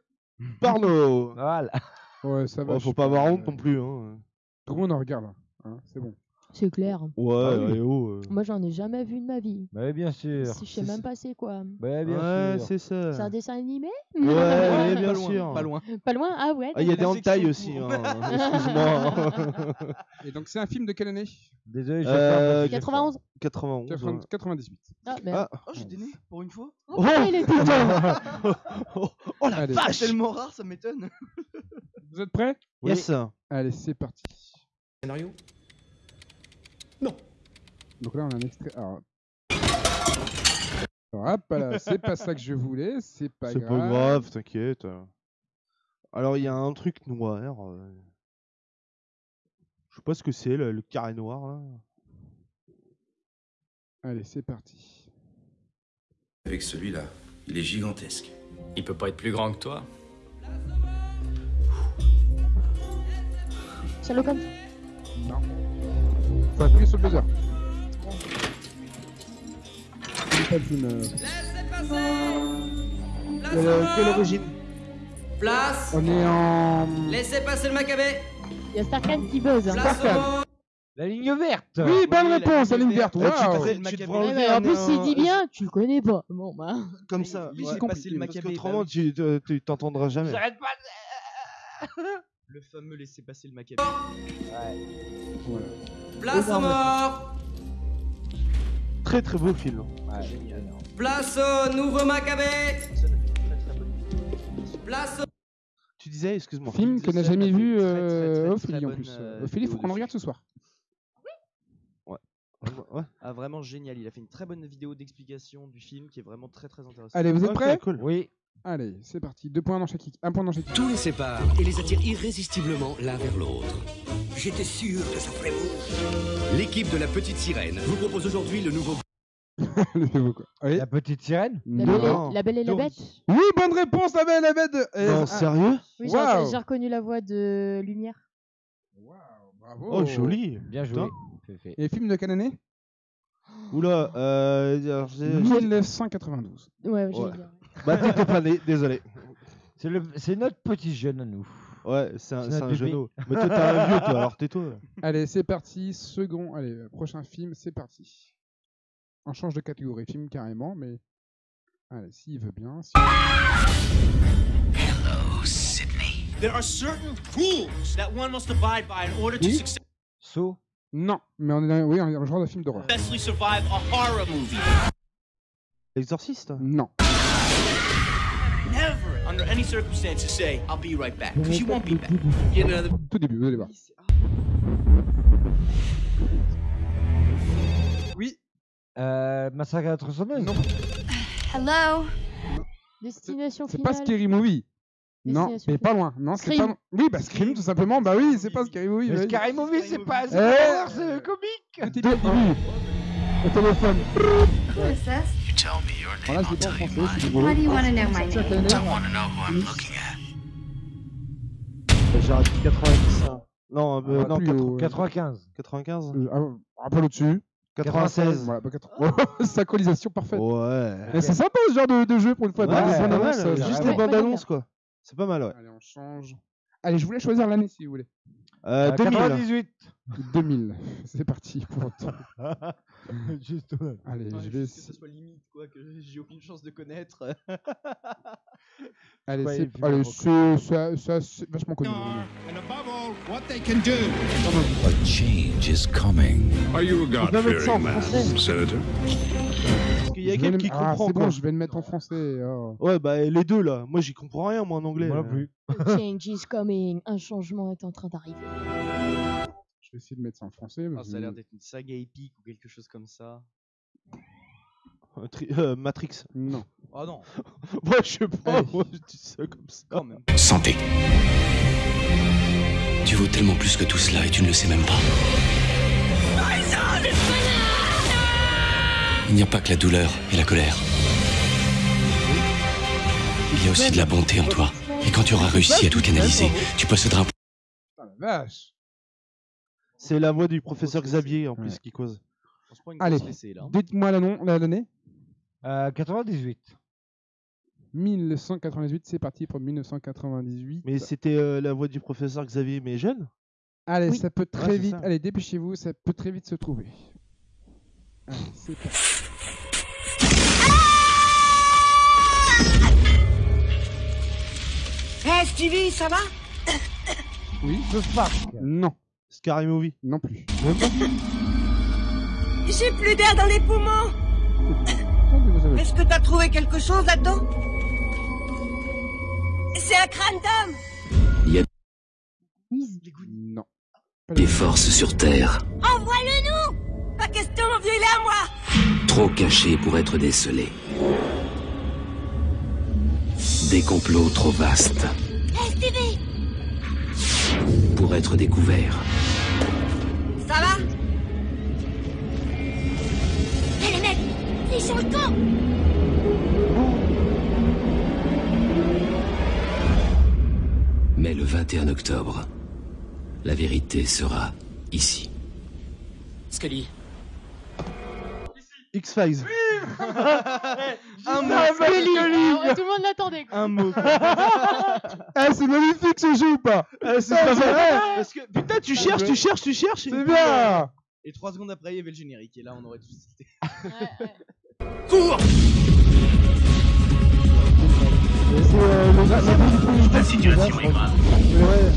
Porno. Voilà. Ouais, ça va. Je faut suis pas avoir euh, honte non plus. Hein. Tout le monde en regarde. là, hein, C'est bon. C'est clair. Ouais, Ah oui. oh, euh. Moi, j'en ai jamais vu de ma vie. Bah, bien sûr. Je sais même pas c'est quoi. Bah, bien Ouais, sûr. c'est ça. C'est un dessin animé? Ouais, bien loin, sûr. Pas loin. Pas loin? Ah ouais Ah, il y a des La hentai section aussi, pour. hein. excuse-moi. Et donc, c'est un film de quelle année? Désolé, je Euh, vais faire 91 91. 80 98. Ah, merde. Ah. Oh, j'étais né pour une fois. Oh, putain, il est tout temps. oh, oh la Allez. C'est vache tellement rare, ça m'étonne. Vous êtes prêts? Yes. Allez, c'est parti. Scénario? Donc là, on a un extrait. Alors... Là, c'est pas ça que je voulais, c'est pas C'est grave. pas grave, t'inquiète. Alors, il y a un truc noir. euh, Je sais pas ce que c'est, le, le carré noir, là. Allez, c'est parti. Avec celui-là, il est gigantesque. Il peut pas être plus grand que toi. Sherlock Holmes? Faut appuyer sur le buzzer. C'est euh, Quelle, origine? Place On est en. Laissez passer le macabé Il y a Starkhan qui buzz. hein. Place Starkhan. La ligne verte. Oui, bonne réponse, la ligne verte. Ah, Maccabée. Ouais, en plus, il dit un- bien, tu le connais pas. Bon, bah. Comme ça. laissez ouais. passer le Parce Maccabée, qu'autrement, bah tu te- tu t'entendras jamais. J'arrête pas. Le fameux laissez passer le macabé. Voilà. Place aux morts Très très beau film. Place au nouveau macabé Place au... Tu disais, excuse-moi. Film que n'a jamais vu euh, Ophélie en plus. euh, Ophélie, faut qu'on le regarde ce soir. Ouais. Ah, vraiment génial. Il a fait une très bonne vidéo d'explication du film qui est vraiment très très intéressante. Allez, vous êtes prêts cool. Oui. Allez, c'est parti. Deux points dans chaque équipe. Un point dans chaque équipe. Tout les sépare et les attire irrésistiblement l'un vers l'autre. J'étais sûr que ça ferait mouche. L'équipe de la petite sirène vous propose aujourd'hui le nouveau Le nouveau, quoi. La petite sirène. La Non. belle, Non. et, la belle et la Dory. bête Oui, bonne réponse, la belle, la bête. de- Non, ah, sérieux Oui, j'ai Waouh. j'ai reconnu la voix de Lumière. Waouh, bravo. Oh, joli. Bien joué. Fait, fait. Et film de quelle année? Oula, euh. alors, j'ai- 1992. Ouais, j'allais Ouais. dire. Bah, t'étais pas né, désolé. C'est le, c'est notre petit jeune à nous. Ouais, c'est un, C'est c'est notre un bébé. genou. Mais toi, t'es un vieux, toi, alors tais-toi. Allez, c'est parti. Second, allez, euh, prochain film, c'est parti. On change de catégorie film carrément, mais. Allez, s'il veut bien. si- There are certain rules that one must abide by in order to Oui. succeed. Saut. Non, mais on est dans, oui, un genre de film d'horreur. Best survive a horror movie. L'exorciste Non. Never, under any circumstances, say, I'll be right back. Because you won't be back. Get another. Tout début, vous allez voir. Oui. Euh, Massacre à la tronçonneuse Non. Hello. Destination C'est finale. pas Scary Movie. Non, mais pas loin. Non, c'est Scream. pas. Oui, bah Scream, tout simplement. Bah oui, c'est pas Scary Movie. Mais. Scary Movie, c'est pas. C'est Eh. pas horreur, c'est comique bien au téléphone. Who is this? You tell me your name, I'll tell you mine. Why do you want to know my name? I want to know who I'm looking at. J'ai raté 90. hein. Non, euh, Ah, non, plus 80 haut, ouais. 95. 95 Euh, ah, Un peu au-dessus. 96. Voilà, pas 80. Synchronisation parfaite. Ouais. Mais c'est sympa ce genre de, de jeu pour une fois. Ouais, euh, Juste les bandes annonces, quoi. C'est pas mal, ouais. Allez, on change. Allez, je voulais choisir l'année si vous voulez. Euh, Euh, 2000. 98 2000. C'est parti pour temps. Juste, ouais. Allez, Ouais, je vais. que ça soit limite, quoi, que j'ai aucune chance de connaître. Allez, Ouais, c'est il allez, c'est ça- ça- c'est vachement connu. And above all, what they can do. A change is coming? Are you a en God-fearing man. Senator? Qu'il y a quelqu'un qui ah, comprend, c'est quoi. bon, je vais le mettre en français. oh. Ouais, bah les deux, là. Moi, j'y comprends rien, moi, en anglais. Moi non plus. Change is coming. Un changement est en train d'arriver. Je vais essayer de mettre ça en français. Ah, ça a l'air d'être une saga épique ou quelque chose comme ça. Euh, tri- euh, Matrix. Non. Oh non, Ouais, je sais pas, moi, je dis ça comme ça. quand même. Santé. Tu vaux tellement plus que tout cela et tu ne le sais même pas. Il n'y a pas que la douleur et la colère. Il y a aussi de la bonté en toi. Et quand tu auras réussi à tout canaliser, tu posséderas un la vache. C'est la voix du professeur se Xavier, en plus, Ouais. qui cause. Allez. Dites-moi l'année. Euh, 98. 1998, c'est parti pour 1998. Mais c'était euh, la voix du professeur Xavier, mais jeune? Allez, Oui. ça peut très Ouais, c'est vite. ça. Allez, dépêchez-vous, ça peut très vite se trouver. Allez, c'est parti. Hé Stevie, ça va? Oui. The Spark. Non, Scary Movie. non plus. J'ai plus d'air dans les poumons. Est-ce que t'as trouvé quelque chose là-dedans? C'est un crâne d'homme. Non. des forces sur Terre, Envoie-le nous Pas question, mon vieux, il est à moi trop cachées pour être décelées. Des complots trop vastes Stevie, pour être découverts. Ça va Hé les mecs, ils sont le camp Mais le 21 octobre, la vérité sera ici. Scully. X-Files. Un mot. Alors, tout le monde l'attendait. quoi. Un mot. Ah, c'est magnifique ce jeu ou pas Ah, c'est Ah, pas c'est vrai. vrai. Parce que, putain, tu cherches, tu cherches, tu cherches. C'est bien Et trois secondes après, il y avait le générique, et là, on aurait tout cité. Ouais, ouais. Cours C'est euh, le la- la- La situation est grave. Ouais,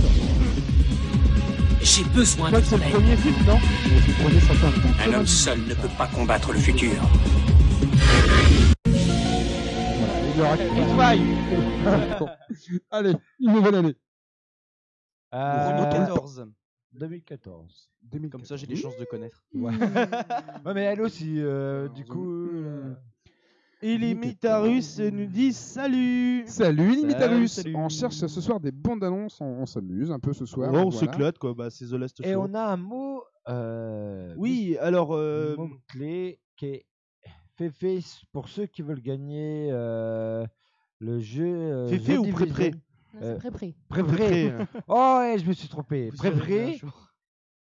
J'ai besoin je crois de que c'est le soleil. premier film, non Mais c'est le premier sorti en Un homme seul ne peut pas combattre le futur. Il y aura Bon. Allez, une nouvelle année. Euh, 2014. 2014. Comme ça, j'ai des chances de connaître. Ouais. ouais, mais elle aussi, euh, du coup. euh, Illimitarus nous dit salut. Salut Limitarus salut. On cherche ce soir des bandes annonces, on, on s'amuse un peu ce soir. Ouais, on voilà. s'éclate, quoi. Bah, c'est The Last Show. Et on a un mot. Euh, Oui, alors. Euh... mot clé qui est fait pour ceux qui veulent gagner euh, le jeu. Euh, Féfé The ou. Pré-Pré c'est pré-pré. Pré-pré. Oh, ouais, je me suis trompé. Pré-Pré.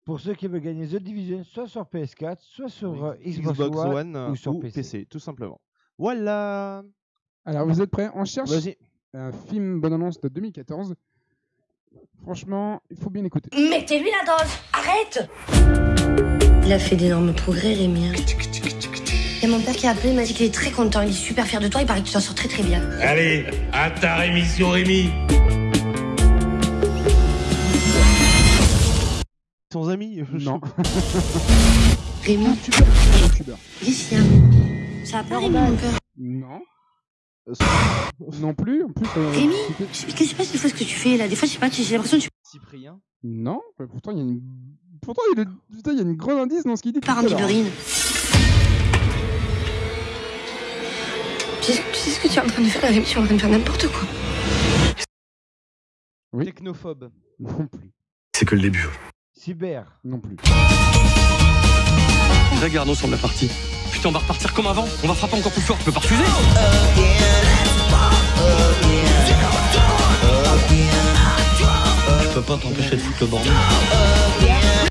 Pour ceux qui veulent gagner The Division, soit sur PS4, soit sur Oui. euh, Xbox, Xbox One, One euh, ou sur ou PC. PC, tout simplement. Voilà. Alors vous êtes prêts On cherche un film bonne annonce de 2014. Franchement, il faut bien écouter. Mettez-lui la dose Arrête Il a fait d'énormes progrès, Rémi. Il y a mon père qui a appelé, il m'a dit qu'il est très content, il est super fier de toi, il paraît que tu t'en sors très très bien. Allez, à ta rémission, Rémi Sans amis Non. Rémi, Youtubeur. qu'est-ce qu'il y a Ça a pas Rémi, mon cœur. Non. Non plus. En plus. euh, Rémi, qui se passe des fois ce que tu fais là? Des fois, je sais pas, j'ai l'impression que tu Cyprien. Non. Pourtant, il y a une. Pourtant, il y a, le- putain, il y a une grande indice dans ce qu'il dit. pars en sais ce que tu es en train de faire, Rémi Tu es en train de faire n'importe quoi. Technophobe. Non plus. C'est que le début. Cyber. Non plus. Regarde, on semble la partie. Putain, on va repartir comme avant. On va frapper encore plus fort. Tu peux pas refuser Je peux pas t'empêcher de foutre le bordel.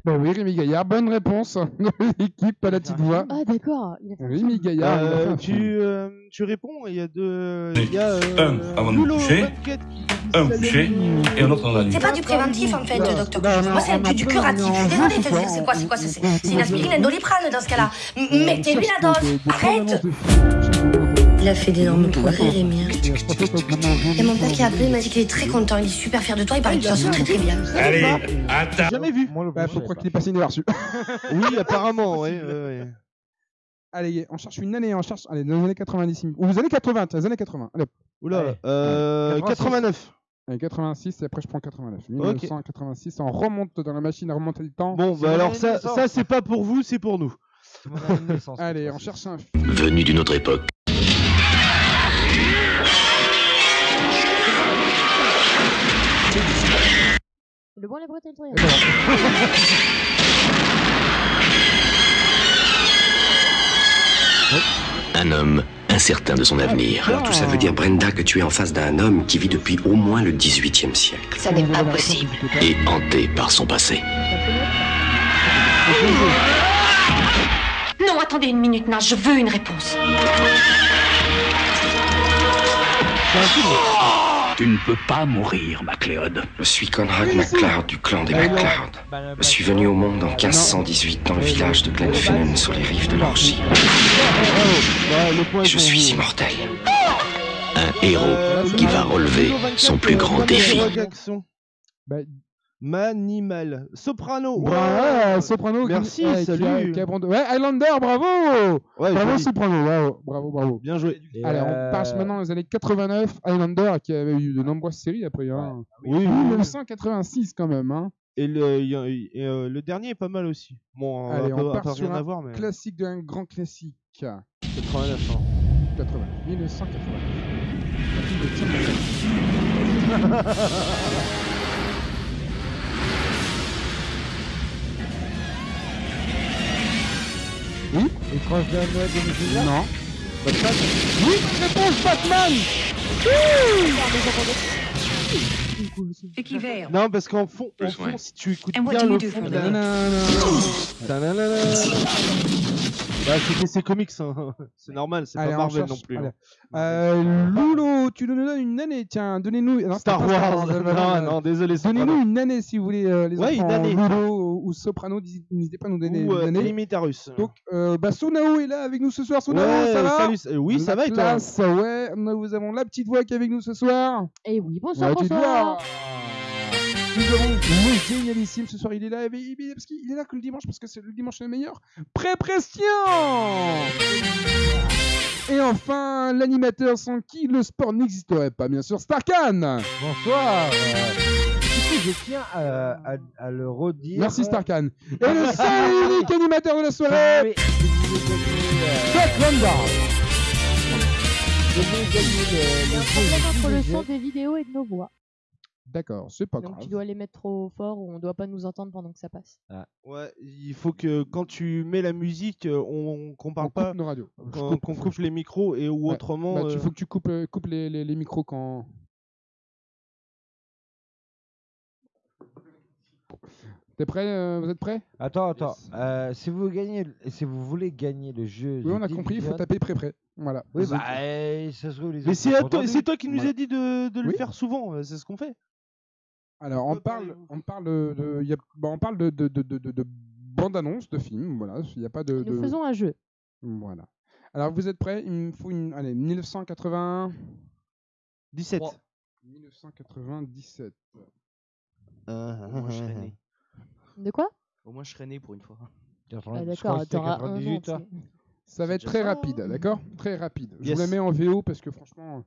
Bah oui, Rémi Gaillard, bonne réponse. L'équipe à la petite voix. Ah, d'accord. un Rémi. Gaillard, Euh, un tu, euh, tu réponds, il y a deux. Il y a. Euh, Un avant de me coucher, 24 qui dit Un couché et un autre dans la nuit. C'est pas du préventif en fait, docteur. non, non, Moi, c'est du, curatif. Je suis désolée de te dire, c'est quoi, c'est quoi, c'est une aspirine, un doliprane dans ce cas-là. M- On Mettez lui cherche la dose. Arrête de. Il a fait d'énormes progrès, Rémi. Et mon père qui a appelé, il m'a dit qu'il est très content, il est super fier de toi, il paraît que tu t'en sors très très bien. Allez, attends. Jamais vu. Moi, le Bah, faut je croire qu'il est passé inaperçu. Oui, apparemment, ouais. ouais, ouais. Allez, on cherche une année, on cherche. Allez, dans les années 90. Ou les années 80, les années 80. Allez, hop. Oula, Allez. euh, 86. 89. Allez, 86 et après je prends 89. 1986, on remonte dans la machine à remonter le temps. Bon, bah alors ça, ça c'est pas pour vous, c'est pour nous. Allez, on cherche un film. Venu d'une autre époque. Le bon, les bretelles, le Et voilà. Un homme incertain de son avenir. Alors tout ça veut dire, Brenda, que tu es en face d'un homme qui vit depuis au moins le 18e siècle. Ça n'est pas possible. Et hanté par son passé. Non, attendez une minute, Nash, je veux une réponse. Tu ne peux pas mourir, MacLeod. Je suis Conrad MacLeod du clan des MacLeod. Je suis venu au monde en 1518 dans le village de Glenfinnan sur les rives de l'Orgie. Je suis immortel. Un héros qui va relever son plus grand défi. Manimal. Soprano. Bravo, Soprano. qui- Merci, ouais, qui a- salut. qui a Ouais, Highlander, bravo Ouais, Bravo, joli. Soprano, bravo, bravo, bravo. Bien joué. Et, Allez, on euh, passe maintenant aux années 89. Highlander, qui avait eu de nombreuses séries après. Hein. Oui, oui, oui. 1986 quand même. Hein. Et le, il y a- et, euh, le dernier est pas mal aussi. Bon, Allez, on on part sur un voir, mais classique d'un grand classique. 89 ans. 80. 1980. Un film de Tim Burton. Oui Étrange de 2019 Non. Batman Oui, réponse Batman Non, parce qu'en fond, en ouais. fond, si tu écoutes bien le fond. Bah, c'était ses comics, hein. c'est normal, c'est Allez, pas Marvel non plus. allez. hein. Euh, Loulou, tu nous donnes une année, tiens, donnez-nous. non, Star Wars, non, non, désolé, Donnez-nous une année si vous voulez, euh, les Ouais, une enfants. année. Loulou ou Soprano, n'hésitez pas à nous donner Ou une euh, année. Limitarus. Donc, euh, bah, Sonao est là avec nous ce soir. Sonao, Ouais, ça va salut, euh, oui, ça La va et toi classe, ouais. Nous avons la petite voix qui est avec nous ce soir. Et oui, bonsoir, petite bonsoir. Nous avons le génialissime ce soir. Il est là, qu'il est là que le dimanche parce que c'est le dimanche le meilleur. Pré-Prestian Et enfin, l'animateur sans qui le sport n'existerait pas, bien sûr, Starkan Bonsoir. euh, je tiens à, à- à le redire. Merci Starkan. Et le seul et unique animateur de la soirée, euh, Jack gagner le, Il y a le un jeu problème de entre le Disney, son des vidéos et de nos voix. D'accord, c'est pas Donc grave. tu dois les mettre trop fort ou on doit pas nous entendre pendant que ça passe. Ouais, il faut que quand tu mets la musique, euh, on qu'on On parle coupe pas, nos radios. qu'on Coupe, coupe les micros et ou Ouais. autrement. Bah, tu euh, faut que tu coupes, euh, coupes les, les, les micros quand. T'es prêt euh, Vous êtes prêts? Attends, attends. euh, si vous gagnez, si vous voulez gagner le jeu. Oui, on a compris, il faut taper prêt-prêt. Voilà. Oui, bah, euh, ça se trouve les Mais autres c'est toi, entendu. c'est toi qui nous Ouais. a dit de, de le Oui. faire souvent. C'est ce qu'on fait. Alors, on parle, on parle de, il y a- bah, on parle de, de, de, de, de, de bande-annonce de films. Voilà, il n'y a pas de. Nous de- faisons un jeu. Voilà. Alors, vous êtes prêts? Il me faut une. Allez, 1980. 17. 1997. Ah, Moi, je serais né. De quoi? Au moins, je serais né pour une fois. Ah, d'accord, t'auras un an. tu sais. Ça va être très ça, rapide, hein? d'accord? Très rapide. Je Yes. vous la mets en VO parce que franchement.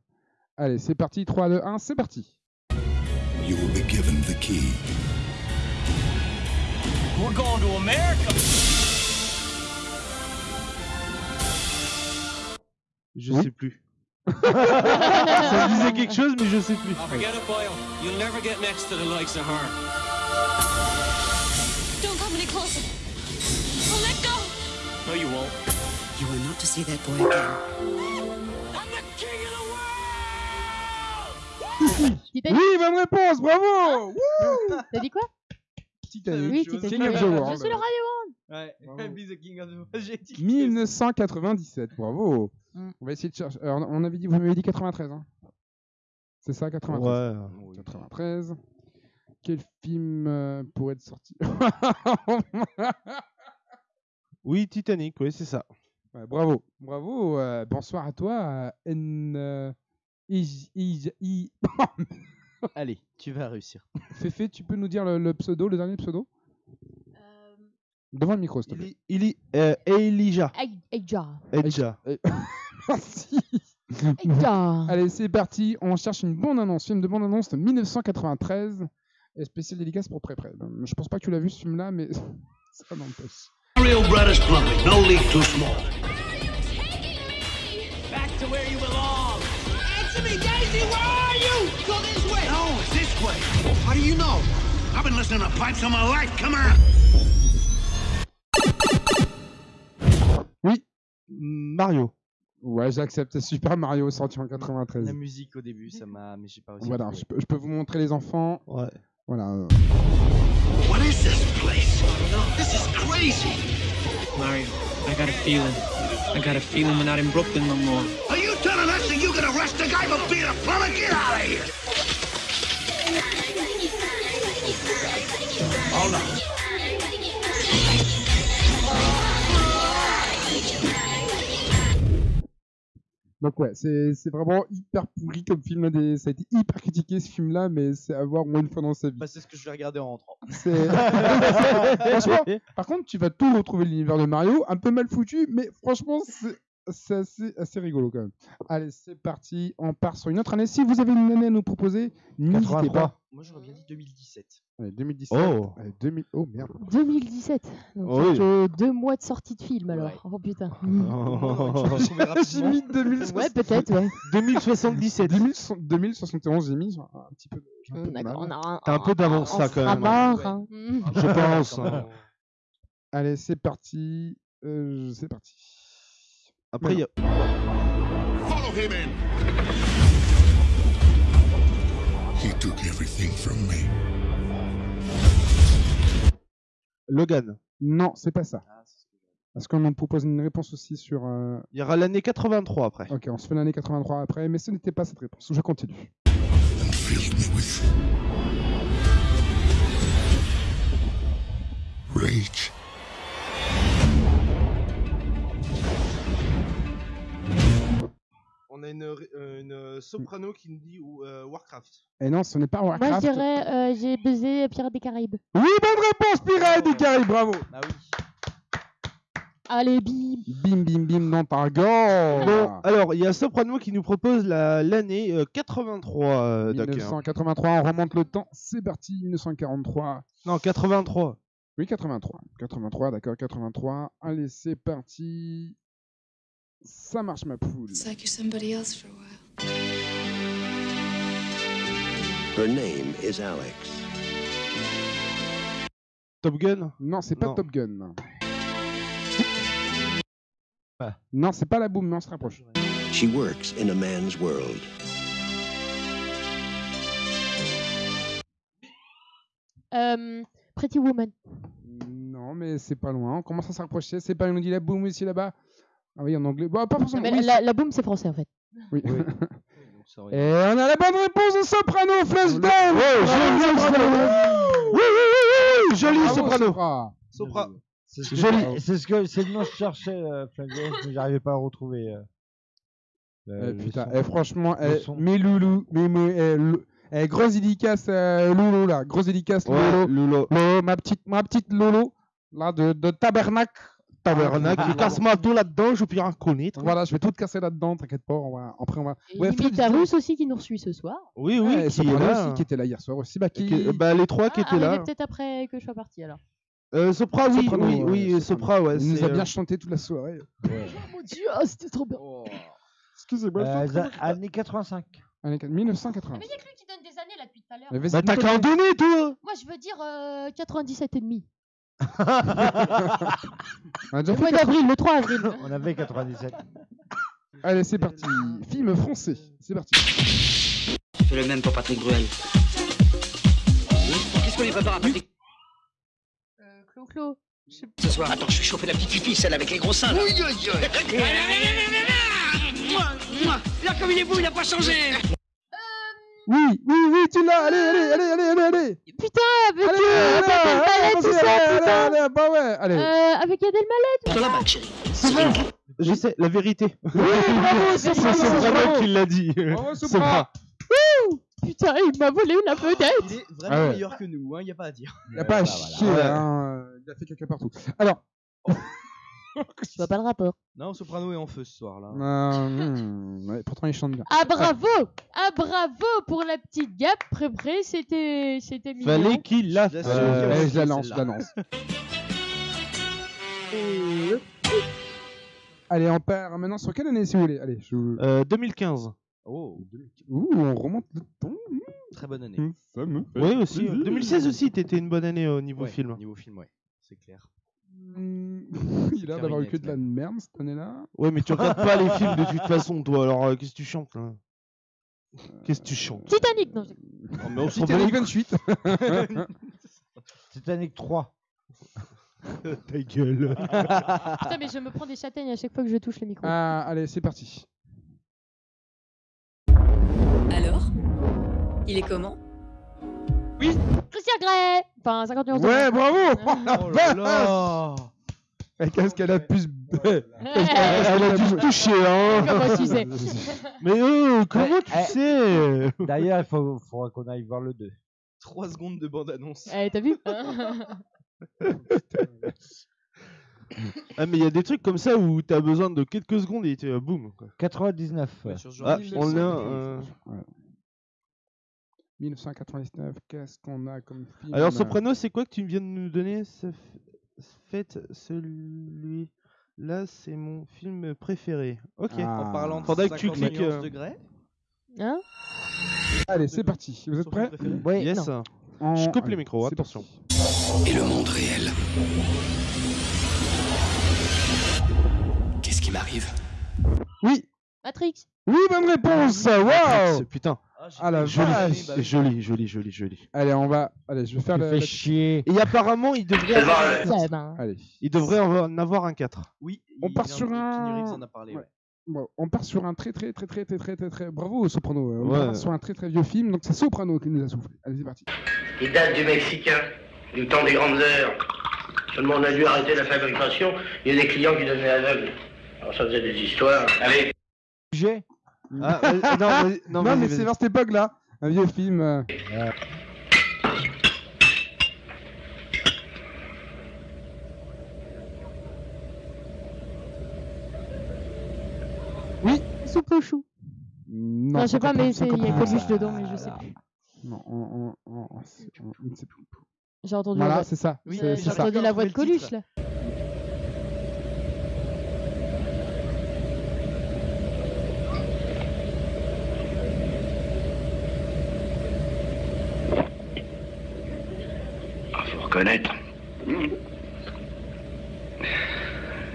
Allez, c'est parti. 3, 2, 1, c'est parti. You will be given the key. We're going to America. Je Oui. sais plus. ça me disait quelque chose, mais je sais plus. Oh, forget it, Boyle. You'll never get next to the likes of her. Don't come any closer. Oh, let go. No, you won't. You are not to see that boy again. Titanic Oui, bonne réponse, bravo Wouh T'as dit quoi? Titanic. Oui. Titanic. King of the Je suis le Radio One. Ouais, Bravo. be the king of the J'ai dit que- 1997, bravo. Mm. On va essayer de chercher. Alors, on avait dit, vous m'avez dit 93, hein C'est ça, 93 Ouais. 93. Quel film euh, pourrait être sorti Oui, Titanic, oui, c'est ça. Ouais, Bravo, bravo. euh, bonsoir à toi, euh, N. euh, Ij- Ij- I- Allez, tu vas réussir. Féfé, tu peux nous dire le, le pseudo, le dernier pseudo? Euh, Devant le micro, s'il te plaît. Ili, euh, Elijah. Elijah. Merci. Eja. Allez, c'est parti. On cherche une bonne annonce. Film de bonne annonce de 1993. Et spécial dédicace pour Pré Pré. Je pense pas que tu l'as vu ce film-là, mais ça n'empêche. Real Brothers Plumbing, no leak too small. Back to where you belong. Daisy, where are you? Go this way. No, it's this way. How do you know? I've been listening to pipes all my life. Come on. Oui. Mario. Ouais, j'accepte. Super Mario sorti en 93. La musique au début, ça m'a. Mais j'ai pas réussi. Voilà, je peux, je peux vous montrer les enfants. Ouais. Voilà. What is this place? This is crazy. Mario, I got a feeling. I got a feeling we're not in Brooklyn no more. Are you telling us that you can arrest a guy for being a plumber? Get out of here. Hold on. Donc ouais, c'est vraiment hyper pourri comme film. Des... Ça a été hyper critiqué ce film-là, mais c'est à voir au moins une fois dans sa vie. Bah, c'est ce que je vais regarder en rentrant. Franchement, par contre, tu vas tout retrouver l'univers de Mario, un peu mal foutu, mais franchement, c'est c'est assez, assez rigolo quand même. Allez, c'est parti, on part sur une autre année. Si vous avez une année à nous proposer, n'hésitez 83. pas. Moi, j'aurais bien dit 2017. Allez, 2017. Oh. Allez, 2000... oh merde. 2017. Donc, Oh oui. euh, deux mois de sortie de film alors. Ouais. Oh putain. J'ai mis 2000... Ouais, peut-être, ouais. 2077. 2000 2071, j'ai mis un petit peu. T'as un peu d'avance, ça, quand même, hein. mort, hein. Je pense. Même. Allez, c'est parti. Euh, c'est parti. Après, il y a... Follow him in. He took everything from me. Logan. Non, c'est pas ça. Ah. Parce qu'on nous propose une réponse aussi sur. euh, Il y aura l'année 83 après. Ok, on se fait l'année 83 après, mais ce n'était pas cette réponse. Je continue. And filled me with rage. On a une, euh, une soprano qui nous dit euh, Warcraft. Et non, ce n'est pas Moi, je Warcraft. dirais euh, j'ai baisé Pirates des Caraïbes. Oui, bonne réponse, Pirates des Caraïbes, bravo. Bah oui. Allez, bim. Bim, bim, bim dans ta gorge. Bon, alors, il y a Soprano qui nous propose la- l'année euh, 83, euh, Doc, hein. 1983, on remonte le temps. C'est parti, 1943. Non, 83. Oui, 83. 83, d'accord, 83. Allez, c'est parti. Ça marche, ma poule. It's like you're somebody else for a while. Her name is Alex. Top Gun? Non, c'est pas Non. Top Gun. Ah. Non, c'est pas la boum, mais on se rapproche. She works in a man's world. Euh, Pretty Woman. Non, mais c'est pas loin. On commence à se rapprocher. C'est pas, dit la boum ici, là-bas. Ah oui, en anglais. Bon, pas forcément. mais oui, la, la boum, c'est français en fait. Oui. Et on a la bonne réponse de Soprano, Flashdance Ouais, joli, Soprano. Soprano. Oui, oui, oui, oui, joli Bravo, Soprano. Sopra. Sopra. C'est ce que, Joli. c'est ce que c'est le nom que je cherchais, euh, Flavius, mais j'arrivais pas à retrouver. euh, Eh, le putain, son. eh, franchement, eh, mes loulous, mes, mes, eh, grosse dédicace euh, Lolo là, grosse dédicace Ouais, Lolo. Lolo. Lolo, ma petite, ma petite Lolo. là de, de tabernacle. Tabernacle, Ah, casse-moi tout là-dedans, je peux rien connaître. Voilà, je vais tout te casser là-dedans, t'inquiète pas. On va... Après, on va. Et Ouais, Russe aussi qui nous suit ce soir. Oui, oui, Ouais, qui est là. aussi, qui était là hier soir aussi. Bah, qui... Qui- bah, les trois qui Ah, étaient là. peut-être après que je sois parti alors. Euh, Sopra, oui, Soprano, oui, Sopra, ouais. Il nous a bien euh, chanté toute la soirée. Oh mon dieu, ah, c'était trop bien. Excusez-moi. Euh, je années 85. de- Années 1980. Mais il y a que lui qui donne des années là depuis tout à l'heure. Bah, t'as qu'à en donner, toi Moi je veux dire euh, 97 et demi. On a déjà Le fait mois d'avril, le 3 avril. On avait 97. Allez, c'est parti. Film français. C'est parti. Je fais le même pour Patrick Bruel. Qu'est-ce qu'on lui prépare à Patrick Euh, Clo-Clo. ce soir Attends, je suis chauffé la petite fille, celle avec les gros seins. là. Moi, moi, là comme il est beau, il n'a pas changé. Oui, oui, oui, tu l'as. Allez, allez, allez, allez, allez, allez. Putain, avec Allez, euh, allez, tout ça, allez, putain. allez, allez, bah ouais, allez. Euh, avec Gad Elmaleh. Dans la bague, chérie. Je sais, la vérité. bravo, c'est c'est bravo. vraiment qui l'a dit. Bravo, Sopra. Putain, il m'a volé une vedette. Il est vraiment Ah ouais. meilleur que nous, hein, y a pas à dire. Il n'y a pas à chier, hein. Il a fait caca partout. Alors. Je vois pas le rapport. Non, Soprano est en feu ce soir là. euh, hmm, ouais, pourtant, il chante bien. Ah bravo Ah bravo pour la petite gap pré pré c'était c'était mignon. Fallait qu'il la la fasse. Euh, allez, ok, je la lance, je celle-là. la lance. Allez, on part maintenant sur quelle année si vous voulez? Allez, je... Euh, 2015. Oh, Ouh, on remonte le temps. très bonne année. Fait Oui, aussi. plaisir. 2016 aussi, t'étais une bonne année au niveau Ouais, film. Niveau film, ouais, c'est clair. Hmm, Il a l'air d'avoir eu que de la merde cette année-là. Ouais, mais tu regardes pas les films de toute façon, toi. Alors, euh, qu'est-ce que tu chantes là? Qu'est-ce que tu chantes? Titanic non. je- Oh, mais on s'en Titanic bat 28. Titanic 3. les- Ta gueule. Putain mais je me prends des châtaignes à chaque fois que je touche le micro. Ah, allez, c'est parti. Alors? Il est comment? Christian Grey Enfin 50 millions de Ouais, bravo Oh là là Et Qu'est-ce qu'elle a pu se... Elle a dû se toucher, hein. Comment tu sais Mais oh, comment tu Eh, sais? D'ailleurs, il faut, faudra qu'on aille voir le 2. 3 secondes de bande-annonce. Eh t'as vu? Ah, mais il y a des trucs comme ça où t'as besoin de quelques secondes et tu euh, boum. quoi. 99. Ouais, sur ce genre Ah, de on l'a. euh, 1999, qu'est-ce qu'on a comme film Alors, Soprano, c'est quoi que tu viens de nous donner Faites celui-là, c'est mon film préféré. Ok. Ah. En parlant de Faudrait que tu 50 cliques, euh, degrés. Hein? Allez, c'est parti. Vous êtes prêts? Oui, Yes. En- Je coupe allez, les micros, attention. Et le monde réel. Qu'est-ce qui m'arrive? Oui, Matrix oui, bonne réponse Waouh Putain. Ah la joli, vache. joli, joli. Allez, on va. Allez, je vais faire le. Fait chier. Et apparemment, il devrait. Allez. Il devrait en avoir un 4. Oui. On part sur un. on part sur un très très très très très très très, très... bravo Soprano. On part sur un très très vieux film, donc c'est Soprano qui nous a soufflé. Allez, c'est parti. Il date du Mexicain, du temps des grandes heures. Seulement on a dû arrêter la fabrication. Il y a des clients qui devenaient aveugles. Alors ça faisait des histoires. Allez. Sujet. Ah, euh, non, vas-y, non, Non, vas-y, mais vas-y. c'est vers cette époque-là, un vieux film. euh, Oui. Soupe au chou. Non, Non, je sais pas, mais c'est- il y a Coluche dedans, mais je sais plus. Non, on, on, on, on- c'est- on- on ne sait plus. J'ai entendu la Voilà, voix. c'est ça. Oui, c'est mais c'est J'ai ça. entendu la voix de Coluche là.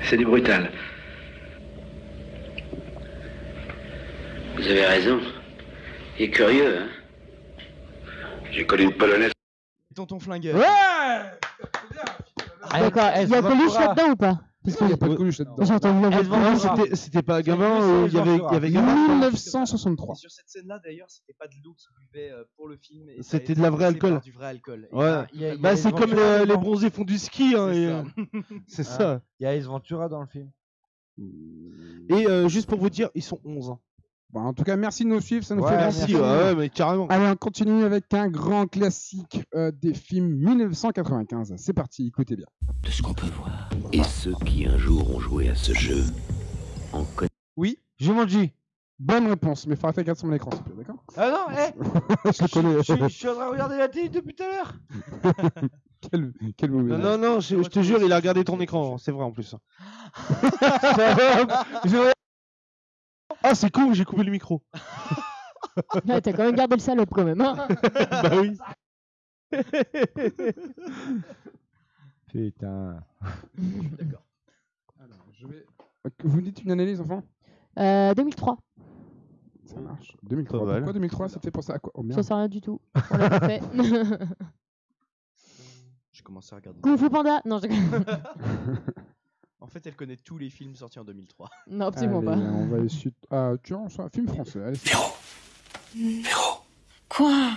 C'est du brutal. Vous avez raison. Il est curieux, hein J'ai connu une polonaise. Tonton Flingueur. Ouais Ah, D'accord, il y a Coluche là-dedans ou pas? N'y a pas de Coluche là-dedans C'était pas Gavin, il y avait, y avait Gavin. 1963. Sur cette scène-là, d'ailleurs, c'était pas de l'eau qui buvait euh, pour le film. C'était de la vraie alcool. Du vrai alcool. Ouais. Bah, c'est comme les bronzés font du ski. Hein, c'est euh, hein. ça. Il y a Ace Ventura dans le film. Et euh, juste pour vous dire, ils sont 11. Bon, en tout cas, merci de nous suivre, ça nous Ouais, fait merci, plaisir. ouais, ouais, mais carrément. Allez, on continue avec un grand classique euh, des films 1995. C'est parti, écoutez bien. De ce qu'on peut voir. Et ceux qui un jour ont joué à ce jeu en connaissent. Oui, Jumanji. Bonne réponse, mais il faudra faire gaffe sur mon écran, s'il te plaît, d'accord Ah non, eh Je le connais. je, je suis en train de regarder la télé depuis tout à l'heure. quel, quel mauvais Non, non, non, je, je te jure, il a regardé ton écran, c'est vrai en plus. ah, c'est con, j'ai coupé le micro. Ouais, T'as quand même gardé le salope quand même. hein. bah oui. Putain. Alors, je vais... Vous me dites une analyse, enfant Euh, 2003. Ça marche. 2003. Pas mal. Pourquoi 2003 Ça fait penser à quoi Oh Ça sert à rien du tout. On l'a pas fait. J'ai commencé à regarder. Kung Fu Panda Non, je... En fait, elle connaît tous les films sortis en 2003. non, absolument Allez, pas. on va essayer. de- Ah, tu vois, c'est un film français. Allez, c'est- Quoi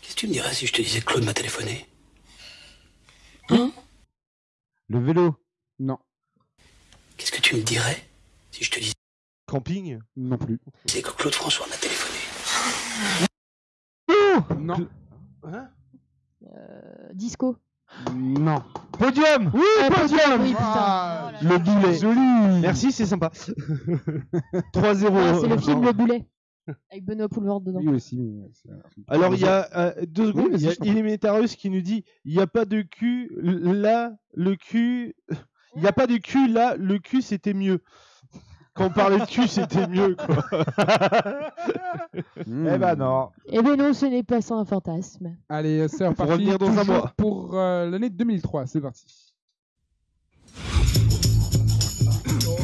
Qu'est-ce que tu me dirais si je te disais que Claude m'a téléphoné? Le vélo. Non, Qu'est-ce que tu me dirais si je te disais Camping? Non plus. que Claude François m'a téléphoné Non, Hein? Euh, disco. Non. Podium Oui, Ah, podium oui, putain. Ah, Oh là Le boulet. Joli Merci, c'est sympa. 3-0. Ah, c'est le film Le Boulet. Avec Benoît Poulvord dedans. Oui, aussi. Alors, il y a euh, deux secondes, il y a qui nous dit il n'y a pas de cul, là, le cul. Il n'y a pas de cul, là, le cul, c'était mieux. Quand on parlait de cul, c'était mieux, quoi. Hmm. Eh ben non. Eh ben non, ce n'est pas ça un fantasme. Allez, c'est reparti. revenir dans un toujours mois. Pour euh, l'année 2003, c'est parti.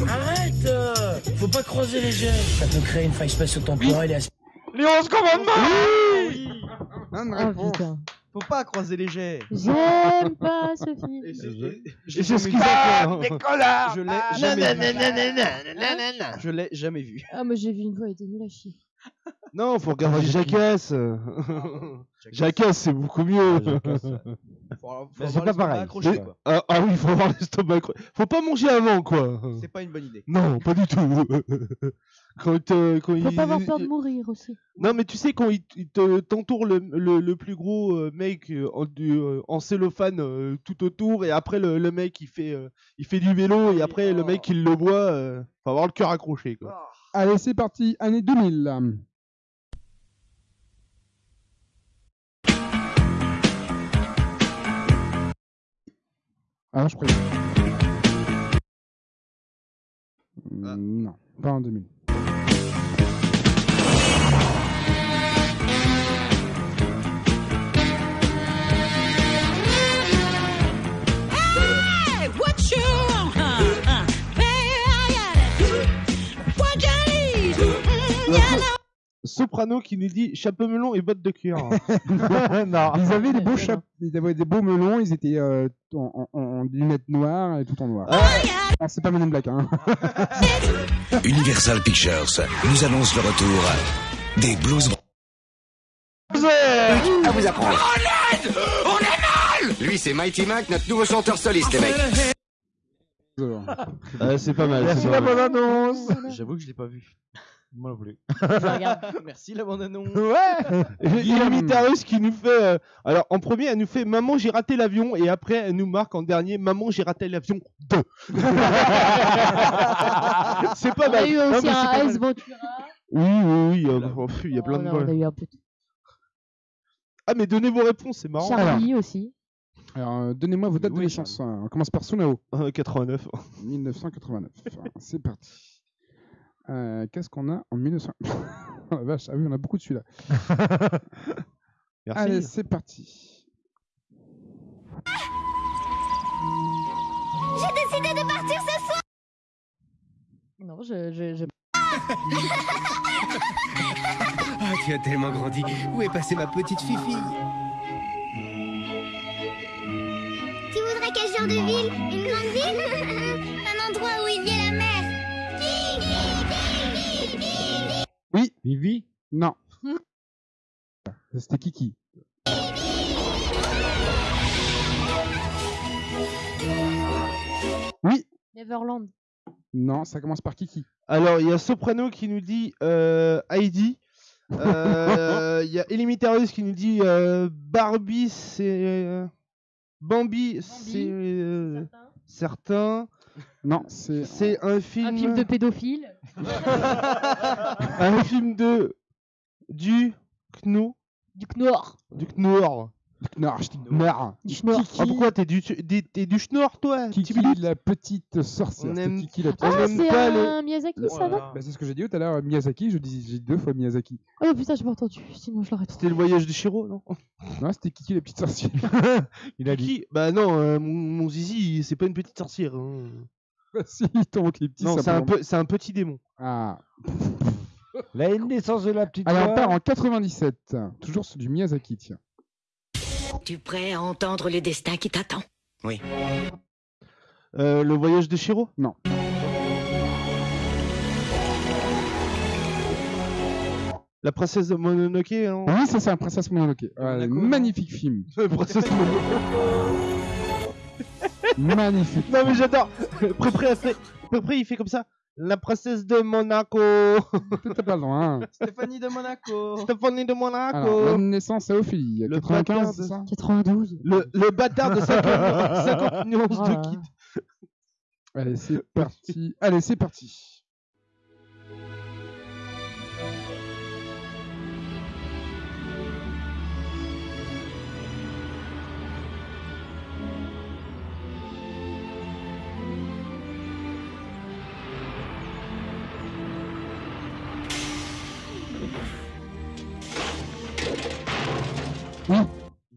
Arrête euh, Faut pas croiser les jets. Ça peut créer une faille spatio-temporelle et as- Les 11 commandements Bonne Oh réponse. putain. Faut pas croiser les jets. J'aime pas ce film. Et c'est- ce jamais qu'ils vu. ont fait. Je l'ai jamais vu. Je l'ai jamais vu. Ah, moi j'ai vu une fois, il était nul à chier. Non, faut regarder Jackass. Jackass, c'est beaucoup mieux. Avoir c'est pas pareil. accroché, ah, ah oui, faut avoir l'estomac. accro- Faut pas manger avant, quoi. C'est pas une bonne idée. Non, pas du tout. quand, euh, quand Faut il- pas avoir peur de mourir aussi. Non, mais tu sais, quand il, il te- t'entoure le, le, le plus gros euh, mec euh, en, du, euh, en cellophane tout autour, et après le, le mec il fait, il fait du vélo, et après le mec il le boit, faut avoir le cœur accroché. Quoi. Allez, c'est parti. Année 2000. Ah, je préviens. Mm, Non, pas en 2000. Soprano qui nous dit chapeau melon et bottes de cuir. non. Ils avaient des beaux chapeaux, ils avaient des beaux melons, ils étaient euh, en, en- en lunettes noires et tout en noir. Ah, c'est pas Men Black, hein. Universal Pictures nous annonce le retour des Blues À vous apprendre. On aide On est mal Lui, c'est Mighty Mac, notre nouveau chanteur soliste, les mecs. Ah, c'est pas mal. Merci c'est la pas mal. bonne annonce. J'avoue que je l'ai pas vu. Moi non plus. Merci la bande annonce. Ouais Il y a Mitarus qui nous fait. euh, alors, en premier, elle nous fait Maman, j'ai raté l'avion. Et après, elle nous marque en dernier Maman, j'ai raté l'avion 2. c'est pas On mal. a eu Non, aussi mais c'est un Ace mal. Ventura. Oui, oui, oui. euh, pff, il y a plein Oh de non, on a voix. eu un peu de Ah, mais donnez vos réponses, c'est marrant. Charlie aussi. Alors, euh, donnez-moi vos dates de naissance. hein. On commence par Sunao. Euh, 89. 1989. c'est parti. Euh, Qu'est-ce qu'on a en 1900 Oh la vache, ah oui, on a beaucoup de celui-là. Allez, c'est parti. J'ai décidé de partir ce soir. Non, je. je, je... Ah, tu as tellement grandi. Où est passée ma petite Fifi? Tu voudrais quel genre de ville? Une grande ville? Un endroit où il y a Vivi? Non. C'était Kiki. Oui. Neverland. Non, ça commence par Kiki. Alors, il y a Soprano qui nous dit euh, Heidi. Euh, Il y a Elimitarius qui nous dit euh, Barbie, c'est. euh, Bambi, c'est. euh, certain. Non, c'est. C'est un film. Un film de pédophile. un film de. Du. Kno. Du Knorr. Du Knorr. Knorr. Du Schnorr. Ah, pourquoi t'es du, t'es- t'es du Schnorr, toi? Kiki, la petite sorcière. On c'est aime- Kiki, la petite Ah, sorcière. c'est un Miyazaki, ça, non Bah, c'est ce que j'ai dit tout à l'heure, Miyazaki, je dis j'ai dit deux fois Miyazaki. Oh putain, j'ai pas entendu, sinon je l'aurais trouvé. C'était le voyage de Shiro, non? Non, c'était Kiki la petite sorcière. Il a dit. Bah non, euh, mon, mon zizi, c'est pas une petite sorcière. hein. Bah, si, il tombe les petits Non, c'est un, peu, c'est un petit démon. Ah. La naissance de la petite Allez, on voix. part en 97. Toujours sur du Miyazaki, tiens. Tu prêt à entendre le destin qui t'attend? Oui. Euh, le voyage de Shiro? Non. La princesse de Mononoke hein? Oui, c'est ça, Princesse Mononoke. Ouais, magnifique film. princesse magnifique. Non mais j'adore. Prépré il fait comme ça? La princesse de Monaco. T'as pas. Hein. Stéphanie de Monaco. Stéphanie de Monaco. Alors, la naissance à Ophélie. Le 95, bâtard c'est de- ça 92. Le, le bâtard de 50, 50 nuances Voilà. de kid. Allez, c'est parti. Allez, c'est parti.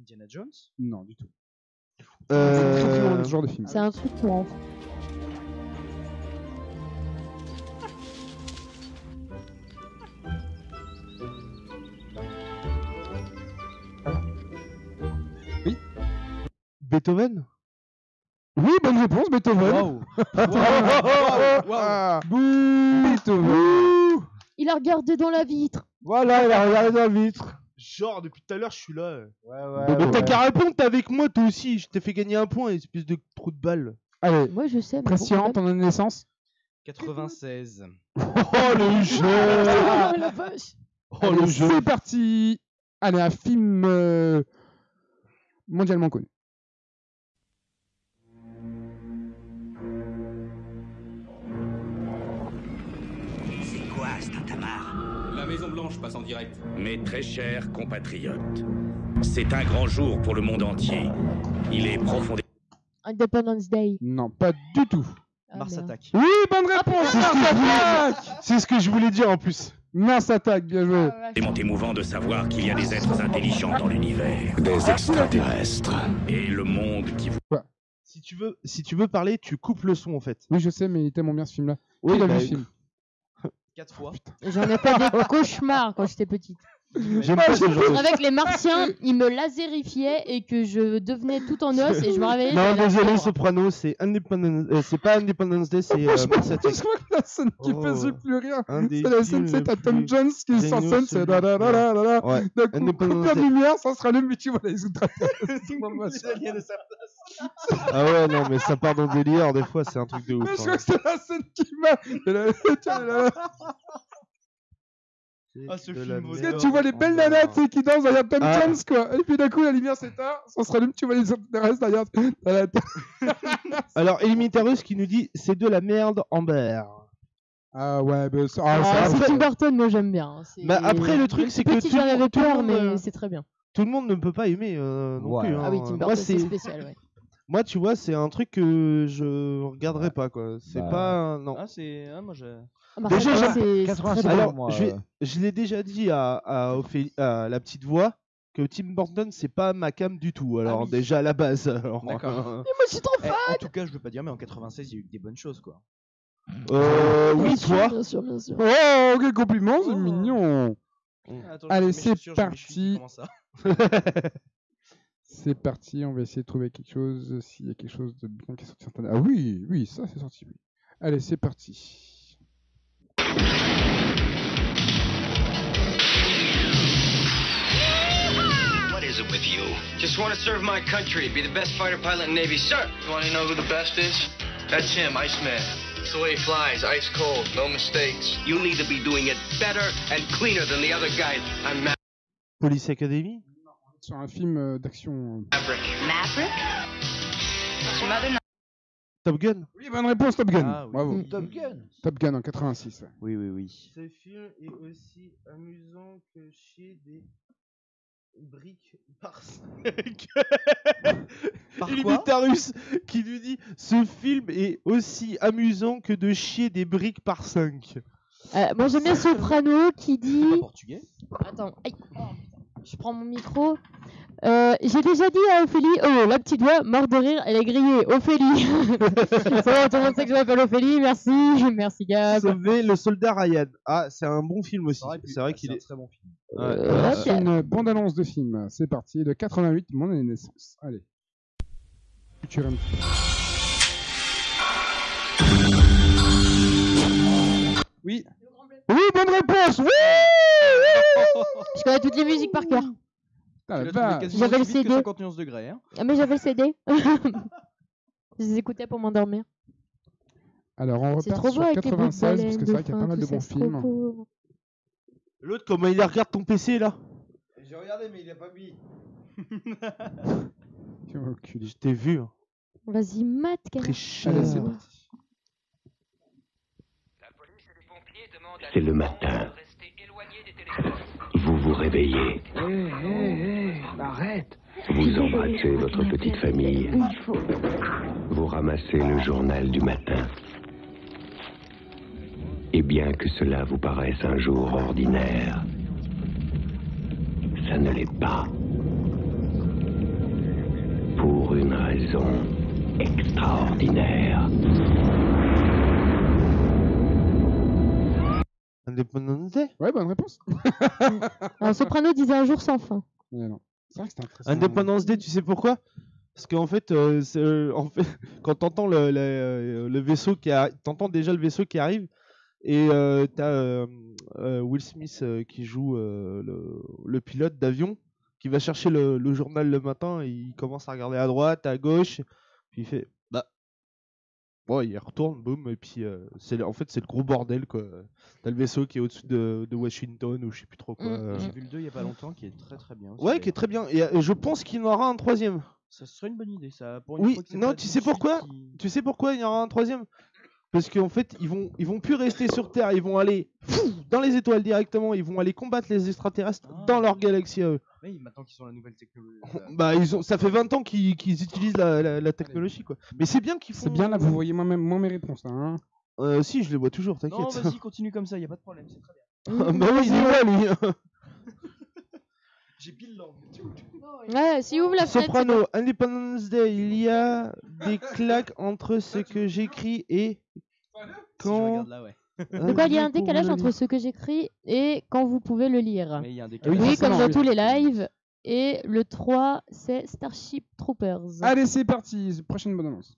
Indiana Jones Non, du tout. Euh, ce genre de film. C'est un truc pour enfants. Beethoven? Oui, bonne réponse, Beethoven. Wow. Attends. Wow, wow. Bouh, Beethoven. Il a regardé dans la vitre. Voilà, il a regardé dans la vitre. Genre, depuis tout à l'heure, je suis là. Ouais, ouais. Mais t'as ouais. qu'à répondre, t'es avec moi, toi aussi. Je t'ai fait gagner un point, espèce de trou de balle. Allez, Moi je sais, mais. Christian, quand ton année de naissance 96. Oh le jeu. Oh la vache. Oh Allez, le jeu C'est parti. Allez, un film euh, mondialement connu. Maison Blanche passe en direct. Mes très chers compatriotes, c'est un grand jour pour le monde entier. Il est profondément Independence Day. Non, pas du tout. Ah, Mars merde. Attack. Oui, bonne réponse. C'est ce que je Mars voulais Attack. dire. C'est ce que je voulais dire en plus. Mars Attack, bien joué. émouvant de savoir qu'il y a des êtres intelligents dans l'univers. Des extraterrestres. Et le monde qui vous... Si tu veux, si tu veux parler, tu coupes le son en fait. Oui, je sais, mais il tellement bien ce film-là. Oui, vu bah, le film 4 fois. J'en ai fait des cauchemars quand j'étais petite. J'aime pas ce genre de... Avec les martiens, ils me lasérifiaient et que je devenais tout en os et je me réveillais. Non, j'avais la désolé, fièvre. Soprano, c'est Independence... euh, c'est pas Independence Day, c'est euh, Je Mars Attack. je crois que la scène qui Oh. faisait plus rien. Un des C'est la films scène, c'est t'as Tom plus Jones qui géniaux, scène, c'est celui- da da da da da da. Ouais. D'un coup, Independence coupe la Day. lumière, ça sera le mais tu vois les extraterrestres. Machin. Ah ouais, non, mais ça part dans le délire, des fois, c'est un truc de ouf. Mais je hein. crois que c'est la scène qui va. Et là, tiens, là, là. Ah, ce film la Tu merde. sais, tu vois les belles nanas sais, qui dansent derrière Tom Ah. Jones, quoi. Et puis d'un coup, la lumière s'éteint, ça se rallume, tu vois les extraterrestres derrière. la- Alors, Elimintarus qui nous dit c'est de la merde Amber. Ah ouais, bah, ah, Ah, c'est ça- Tim Burton, moi j'aime bien. hein. Bah, après, le truc, c'est que Petit, tout- j'en avais peur, monde, mais euh, c'est très bien. Tout le monde ne peut pas aimer euh, non Ouais. plus. Ah oui, hein. Tim Moi, Burton, c'est c'est spécial, ouais. moi, tu vois, c'est un truc que je regarderai pas quoi. C'est Bah. pas non. Ah, c'est. Ah, moi, je. Ah, bah, Déjà, j'aime- c'est c'est 87 très bien. Alors, moi, je, vais- euh. je l'ai déjà dit à, à, Ophélie- à la petite voix que Tim Burton c'est pas ma cam du tout. Alors oui. déjà à la base. alors, D'accord. Mais moi je suis trop Eh, fan. en tout cas, je veux pas dire, mais en 96, il y a eu des bonnes choses, quoi. euh, oui, toi. Bien sûr, bien sûr. Oh, quel compliment, c'est Oh. mignon. Ah, attends, Allez, je mets mes c'est chaussures, je mets mes chevilles, parti. comment ça C'est parti, on va essayer de trouver quelque chose, s'il y a quelque chose de bien qui est sorti. cette année. Ah oui, oui, ça c'est sorti, oui. Allez, c'est parti. What is it with you? Just want to serve my country, be the best fighter pilot in the Navy, sir. You want to know who the best is? That's him, Iceman. It's the way he flies, ice cold, no mistakes. You need to be doing it better and cleaner than the other guys. I'm Ma- Police Academy Sur un film euh, d'action. Euh, Maverick. Maverick Some other no- Top Gun Oui, bonne réponse, Top Gun. Ah oui. Bravo. Mm, Top Gun. Top Gun en 86. ouais. Oui, oui, oui. Ce film est aussi amusant que chier des briques par 5. Par Il quoi imite russe qui lui dit Ce film est aussi amusant que de chier des briques par 5. Euh, moi j'aime bien Soprano qui dit. portugais Attends, aïe. Je prends mon micro. Euh, J'ai déjà dit à Ophélie, oh la petite voix, morte de rire, elle est grillée. Ophélie. C'est bon, tout le monde sait que je m'appelle Ophélie, merci, merci Gab. Sauver le soldat Ryan. Ah, c'est un bon film aussi. C'est vrai qu'il est. très bon film. Ouais. Euh, C'est une bande-annonce de film. C'est parti. De 88, mon année de naissance. Allez. Oui. Oui, bonne réponse Oui Je connais toutes les musiques par cœur. Ah, J'avais le CD. 50 nuances degrés. Hein. Ah, mais j'avais le CD. je les écoutais pour m'endormir. Alors, on C'est repart trop beau sur avec les bouts de 96 parce que c'est vrai qu'il y a pas mal de bons films. L'autre, comment il regarde ton PC là? J'ai regardé, mais il a pas mis. Je t'ai vu. hein. Vas-y, Matt, Très quel cher. Allez, c'est parti. C'est le matin. Vous vous réveillez. arrête Vous embrassez votre petite famille. Vous ramassez le journal du matin. Et bien que cela vous paraisse un jour ordinaire, ça ne l'est pas. Pour une raison extraordinaire. Independence Day Ouais, bonne réponse. Alors, Soprano disait un jour sans fin. Ouais, non. C'est vrai que c'était intéressant. Independence Day, tu sais pourquoi? Parce qu'en fait, euh, c'est, euh, en fait, quand t'entends le, le, euh, le vaisseau qui a, t'entends déjà le vaisseau qui arrive, et euh, t'as euh, euh, Will Smith euh, qui joue euh, le, le pilote d'avion, qui va chercher le, le journal le matin, et il commence à regarder à droite, à gauche, puis il fait, bon, il retourne, boum, et puis euh, c'est, le- en fait c'est le gros bordel quoi. T'as le vaisseau qui est au-dessus de, de Washington ou je sais plus trop quoi. Mm, euh. J'ai vu le 2 il y a pas longtemps qui est très très bien. aussi, Ouais, qui est très bien. Et euh, je pense qu'il y en aura un troisième. Ça serait une bonne idée ça. Pour une Oui, fois que non, tu sais pourquoi qui- Tu sais pourquoi il y aura un troisième? Parce qu'en fait, ils vont, ils vont plus rester sur Terre, ils vont aller dans les étoiles directement, ils vont aller combattre les extraterrestres dans leur galaxie à eux. Maintenant qu'ils sont la nouvelle technologie. Bah, ils ont, ça fait 20 ans qu'ils utilisent la, la- la technologie, quoi. Mais c'est bien qu'ils font. C'est bien là, vous voyez moi, même, moi mes réponses là. Hein. Euh, si, je les vois toujours, Non, t'inquiète. vas-y, continue comme ça, y a pas de problème, c'est très bien. bah oui, il est vrai, lui. J'ai pile langue. Ouais, si ouvre la fenêtre. Soprano, Independence Day, il y a des claques entre ce que j'écris et quand. regarde là, ouais. De quoi il y a un décalage entre ce que j'écris et quand vous pouvez le lire. Mais il y a un Oui, décalage. Oui, comme dans tous les lives. Et le 3, c'est Starship Troopers. Allez, c'est parti. Prochaine bonne annonce.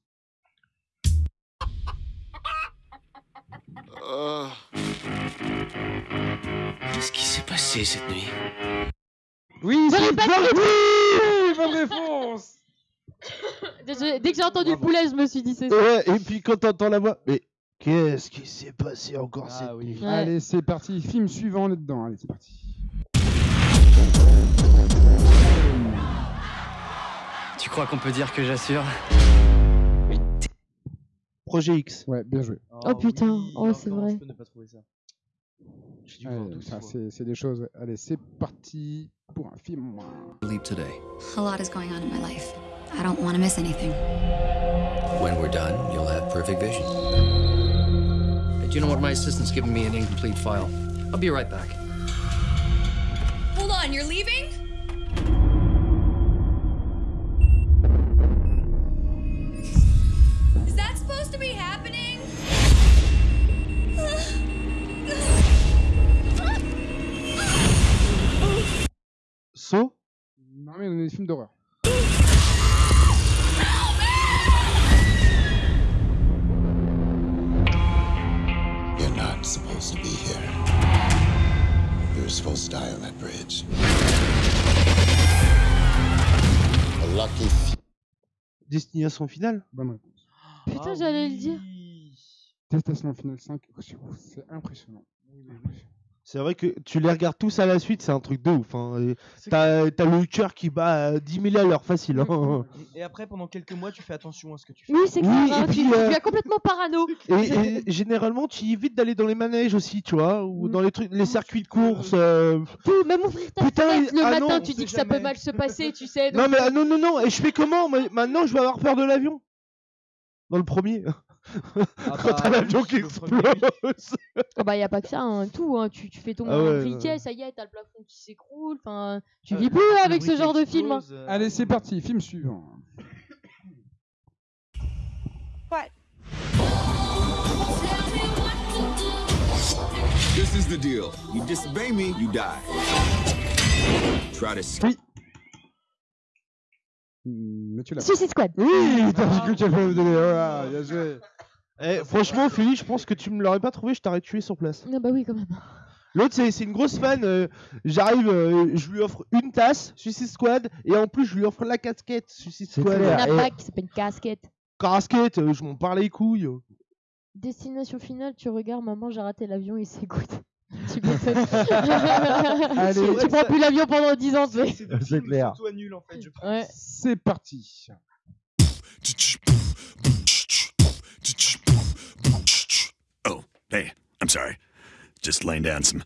Qu'est-ce qui s'est passé cette nuit? Oui, c'est bonne- Oui, bonne réponse. Dès que j'ai entendu poulet, je me suis dit c'est ça. Ouais, et puis quand t'entends la voix, mais qu'est-ce qui s'est passé encore cette Ah oui. nuit Ouais. Allez, c'est parti. Film suivant, on est dedans. Allez, c'est parti. Tu crois qu'on peut dire que j'assure? Projet X. Ouais, bien joué. Oh putain, oui, oh, c'est comment vrai. Je peux ne pas trouver ça. J'ai dû voir Allez, 12 ça, fois. c'est c'est des choses. ouais. Allez, c'est parti pour un film. Leap today. A lot is going on in my life. I don't want to miss anything. When we're done, you'll have perfect vision. Hey, do you know what? My assistant's giving me an incomplete file. I'll be right back. Hold on, you're leaving? Is that supposed to be happening? So Non, mais on est des films d'horreur. Die on that bridge. A lucky few. Destination finale? Bonne réponse. Putain, Ah j'allais le dire. oui. Testation Final 5, oh, c'est c'est impressionnant. C'est vrai que tu les regardes tous à la suite, c'est un truc de ouf. Hein. T'as le cœur qui bat à 10 000 à l'heure facile. hein. Et après, pendant quelques mois, tu fais attention à ce que tu fais. Oui, c'est clair. Oui, hein, et tu, puis, tu euh, deviens complètement parano. Et, et généralement, tu évites d'aller dans les manèges aussi, tu vois, Mm. ou dans les trucs, les circuits de course. euh, Tout, même ouvrir ta Putain, fenêtre le ah matin, non, tu dis que ça peut mal se passer, tu sais. Non mais ah, non non non et je fais comment Moi, Maintenant je vais avoir peur de l'avion? Dans le premier. Quand t'as l'avion qui explose. Oh bah y a pas que ça, hein, tout. Hein. Tu, tu fais tomber Ah ouais, un briquet, ouais. ça y est, t'as le plafond qui s'écroule. Enfin, tu Euh, vis plus avec ce genre de film. hein. euh, Allez, c'est parti, film suivant. What? This is the deal. You disobey me, you die. Try to Oui. Suicide Squad. Oui, t'as dit que tu allais me donner. Voilà, bien joué. Eh, franchement, Philly, je pense que tu me l'aurais pas trouvé, je t'aurais tué sur place. Ah bah oui, quand même. L'autre, c'est c'est une grosse fan. euh, J'arrive, euh, je lui offre une tasse, Suicide Squad, et en plus, je lui offre la casquette Suicide C'est Squad. clair. Un et- pack, c'est pas une casquette. Casquette, euh, je m'en parle les couilles. Destination finale, tu regardes, maman, j'ai raté l'avion, il s'écoute. Tu. Allez. tu prends plus l'avion pendant 10 ans. C'est clair. à nul en fait, je pense. Ouais. C'est parti. Oh, hey, I'm sorry. Just laying down some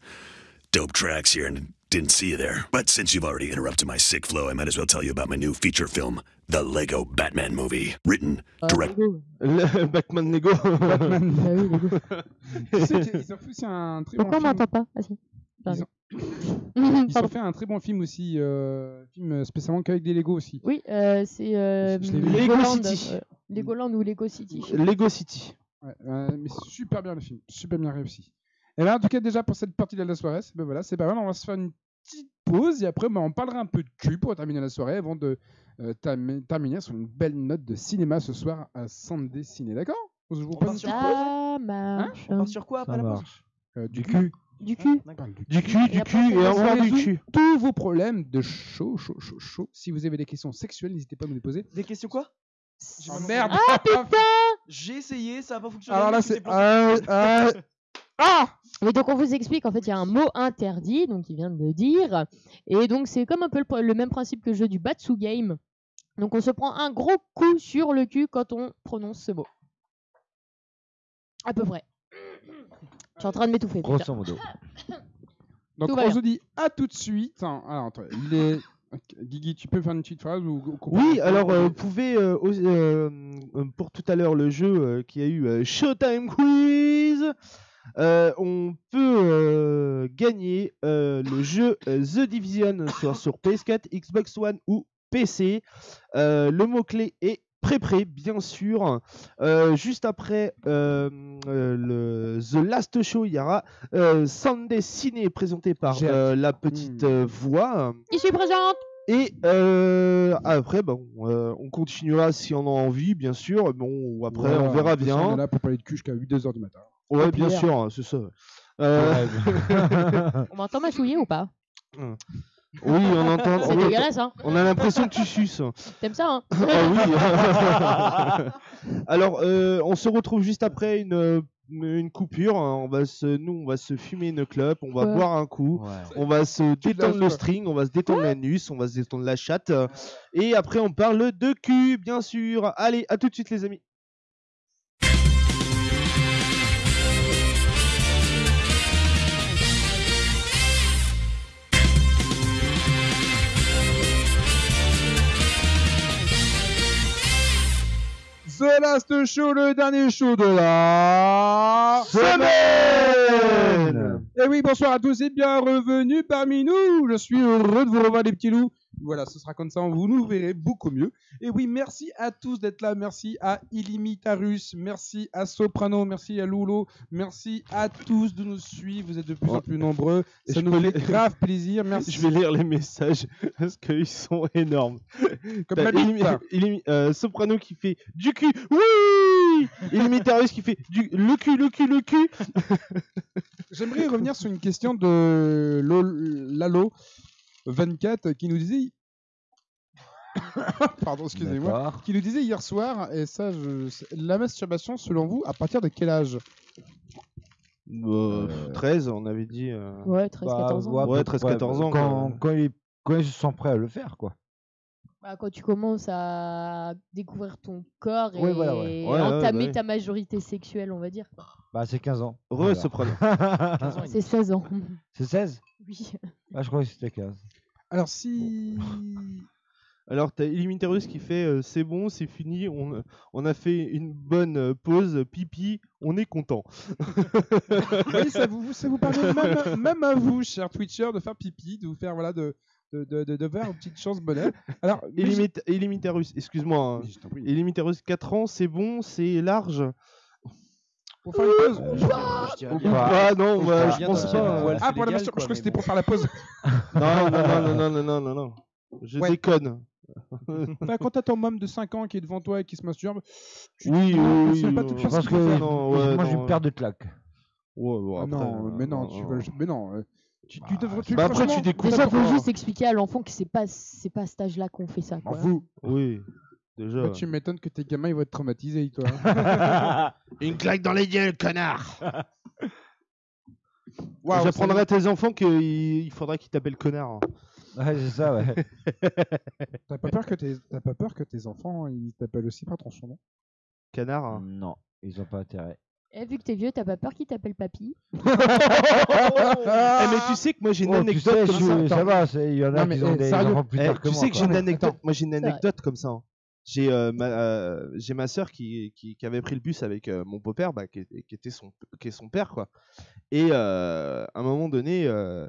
dope tracks here and didn't see you there. But since you've already interrupted my sick flow, I might as well tell you about my new feature film, The Lego Batman Movie. Written, Ah, direct. Lego. Le Batman Lego. Batman. Oui, Lego. Qu'ils ont fait un très bon Pourquoi on film. m'entend pas Ah si. Ils ont, ils ont fait un très bon film aussi, euh, film spécialement qu'avec des Lego aussi. Oui, euh, c'est euh. Lego Legoland, City. euh, Legoland ou Lego City. Lego City. Ouais, euh, mais super bien le film, super bien réussi. Et là, en tout cas, déjà pour cette partie de la soirée, c'est ben voilà, c'est pas mal. On va se faire une petite pause et après, ben, on parlera un peu de cul pour terminer la soirée avant de euh, termi- terminer sur une belle note de cinéma ce soir à Sunday Ciné. D'accord? Je vous On part sur quoi? Marche. On part sur quoi après Ça la pause? marche. pause Euh, du Du cul. Du cul. On du Du cul, Et du cul on et va encore du cul. tous vos problèmes de chaud, chaud, chaud, chaud. Si vous avez des questions sexuelles, n'hésitez pas à me les poser. Des questions quoi? J'ai Oh, merde Ah putain J'ai essayé, ça a pas fonctionné. Alors là, c'est. euh, euh, Ah Mais donc on vous explique, en fait, il y a un mot interdit, donc il vient de le dire. Et donc c'est comme un peu le, même principe que le jeu du Batsu Game. Donc on se prend un gros coup sur le cul quand on prononce ce mot. À peu près. Je suis en train de m'étouffer. Grosso modo. Donc on se dit à tout de suite. Alors, attends, il est. Ok, Guigui, tu peux faire une petite phrase ou Oui, alors euh, vous pouvez, euh, euh, euh, pour tout à l'heure, le jeu euh, qui a eu euh, Showtime Quiz, euh, on peut euh, gagner euh, le jeu euh, The Division soit sur PS4, Xbox One ou PC. Euh, le mot-clé est pré-pré, bien sûr. Euh, juste après euh, euh, le The Last Show, il y aura euh, Sunday Ciné présenté par euh, la petite euh, voix. Je suis présente Et euh, après, bon, euh, on continuera si on a envie, bien sûr. Bon, après, Voilà, on verra façon, On bien. est là pour parler de cul jusqu'à 8-2h du matin. Ouais, bien sûr, c'est ça. Euh, On m'entend mâchouiller ou pas? Oui, on entend. C'est on, dégueulasse, hein on a l'impression que tu suces. T'aimes ça, hein? Ah oui. Alors, euh, on se retrouve juste après une, euh, une coupure. hein. On va se, nous, on va se fumer une clope, on va Ouais. boire un coup, Ouais. on va se détendre le string, on va se détendre l'anus, on va se détendre la chatte. Et après, on parle de cul, bien sûr. Allez, à tout de suite, les amis. Last Show, le dernier show de la Semaine Et oui, bonsoir à tous et bien revenue parmi nous. Je suis heureux de vous revoir les petits loups. Voilà, ce sera comme ça, vous nous verrez beaucoup mieux. Et oui, merci à tous d'être là. Merci à Illimitarus, merci à Soprano, merci à Lulo, merci à tous de nous suivre. Vous êtes de plus en plus nombreux. Ça Je nous fait les- grave plaisir. Merci. Je vais lire les messages parce qu'ils sont énormes. Comme. Illimi- Illimi- euh, Soprano qui fait du cul, oui Illimitarius qui fait du le cul, le cul, le cul. J'aimerais revenir sur une question de Lo- Lalo 24 qui nous disait Pardon, excusez-moi. Qui nous disait hier soir, et ça, je... la masturbation, selon vous, à partir de quel âge? Euh, 13, on avait dit. euh, Ouais, 13, 14 ans. Bah, ouais, Ouais, à peu 13-14 près, ans, Quand, quand, ils, quand ils se sentent prêts à le faire, quoi. Bah, quand tu commences à découvrir ton corps et Ouais, voilà, ouais. Ouais, ouais, entamer ouais. ta majorité sexuelle, on va dire. Bah, c'est 15 ans. Re, Voilà. soprano. C'est 16 ans. C'est 16 Oui. Ah, je crois que c'était 15. Alors, si. Alors, t'as Illimiterus qui fait euh, c'est bon, c'est fini, on, on a fait une bonne euh, pause, pipi, on est content. oui, ça vous, ça vous permet même, même à vous, chers Twitchers, de faire pipi, de vous faire, voilà, de, de, de, de, de faire une petite chance bonheur. Alors, Illimit Illimiterus, excuse-moi. Hein. Oui. Illimiterus, 4 ans, c'est bon, c'est large. Pour faire une pause euh, je. Ah non, je, pense pas. Ah, pour la masturbation, je crois que c'était pour faire la pause. non, non, non, non, non, non, non, Je déconne. Bah, quand t'as ton môme de 5 ans qui est devant toi et qui se masturbe, tu oui, oui, pas oui, je pense que, que moi j'ai une paire de claques. Ouais, ouais, non, mais non, euh, tu veux, mais non. Euh, tu, tu devrais... Tu, Bah, après, tu découvres. Déjà, faut juste expliquer à l'enfant que c'est pas, c'est pas à cet âge-là qu'on fait ça. m'en Quoi. fous. Oui, déjà. Toi, tu m'étonnes que tes gamins ils vont être traumatisés, toi. Une claque dans les gueules, connard J'apprendrai ça- à tes enfants qu'il il faudrait qu'ils t'appellent connard. hein. Ouais, c'est ça, ouais. T'as pas peur que tes, t'as pas peur que tes enfants ils t'appellent aussi par ton surnom? Canard. hein. non, ils ont pas intérêt. Eh, vu que t'es vieux, t'as pas peur qu'il t'appelle papy Eh, mais tu sais que moi j'ai une Oh, tu anecdote sais, comme je- ça. ça va, c'est- il y en a Non, qui ont eh, des sérieux. enfants plus Eh, tard que tu moi. sais que quoi. j'ai une mais anecdote. Moi j'ai une vrai. anecdote comme ça. hein. J'ai euh, ma, euh, j'ai ma sœur qui, qui, qui avait pris le bus avec euh, mon beau-père, bah, qui, est- qui était son, qui est son père quoi. Et euh, à un moment donné, euh,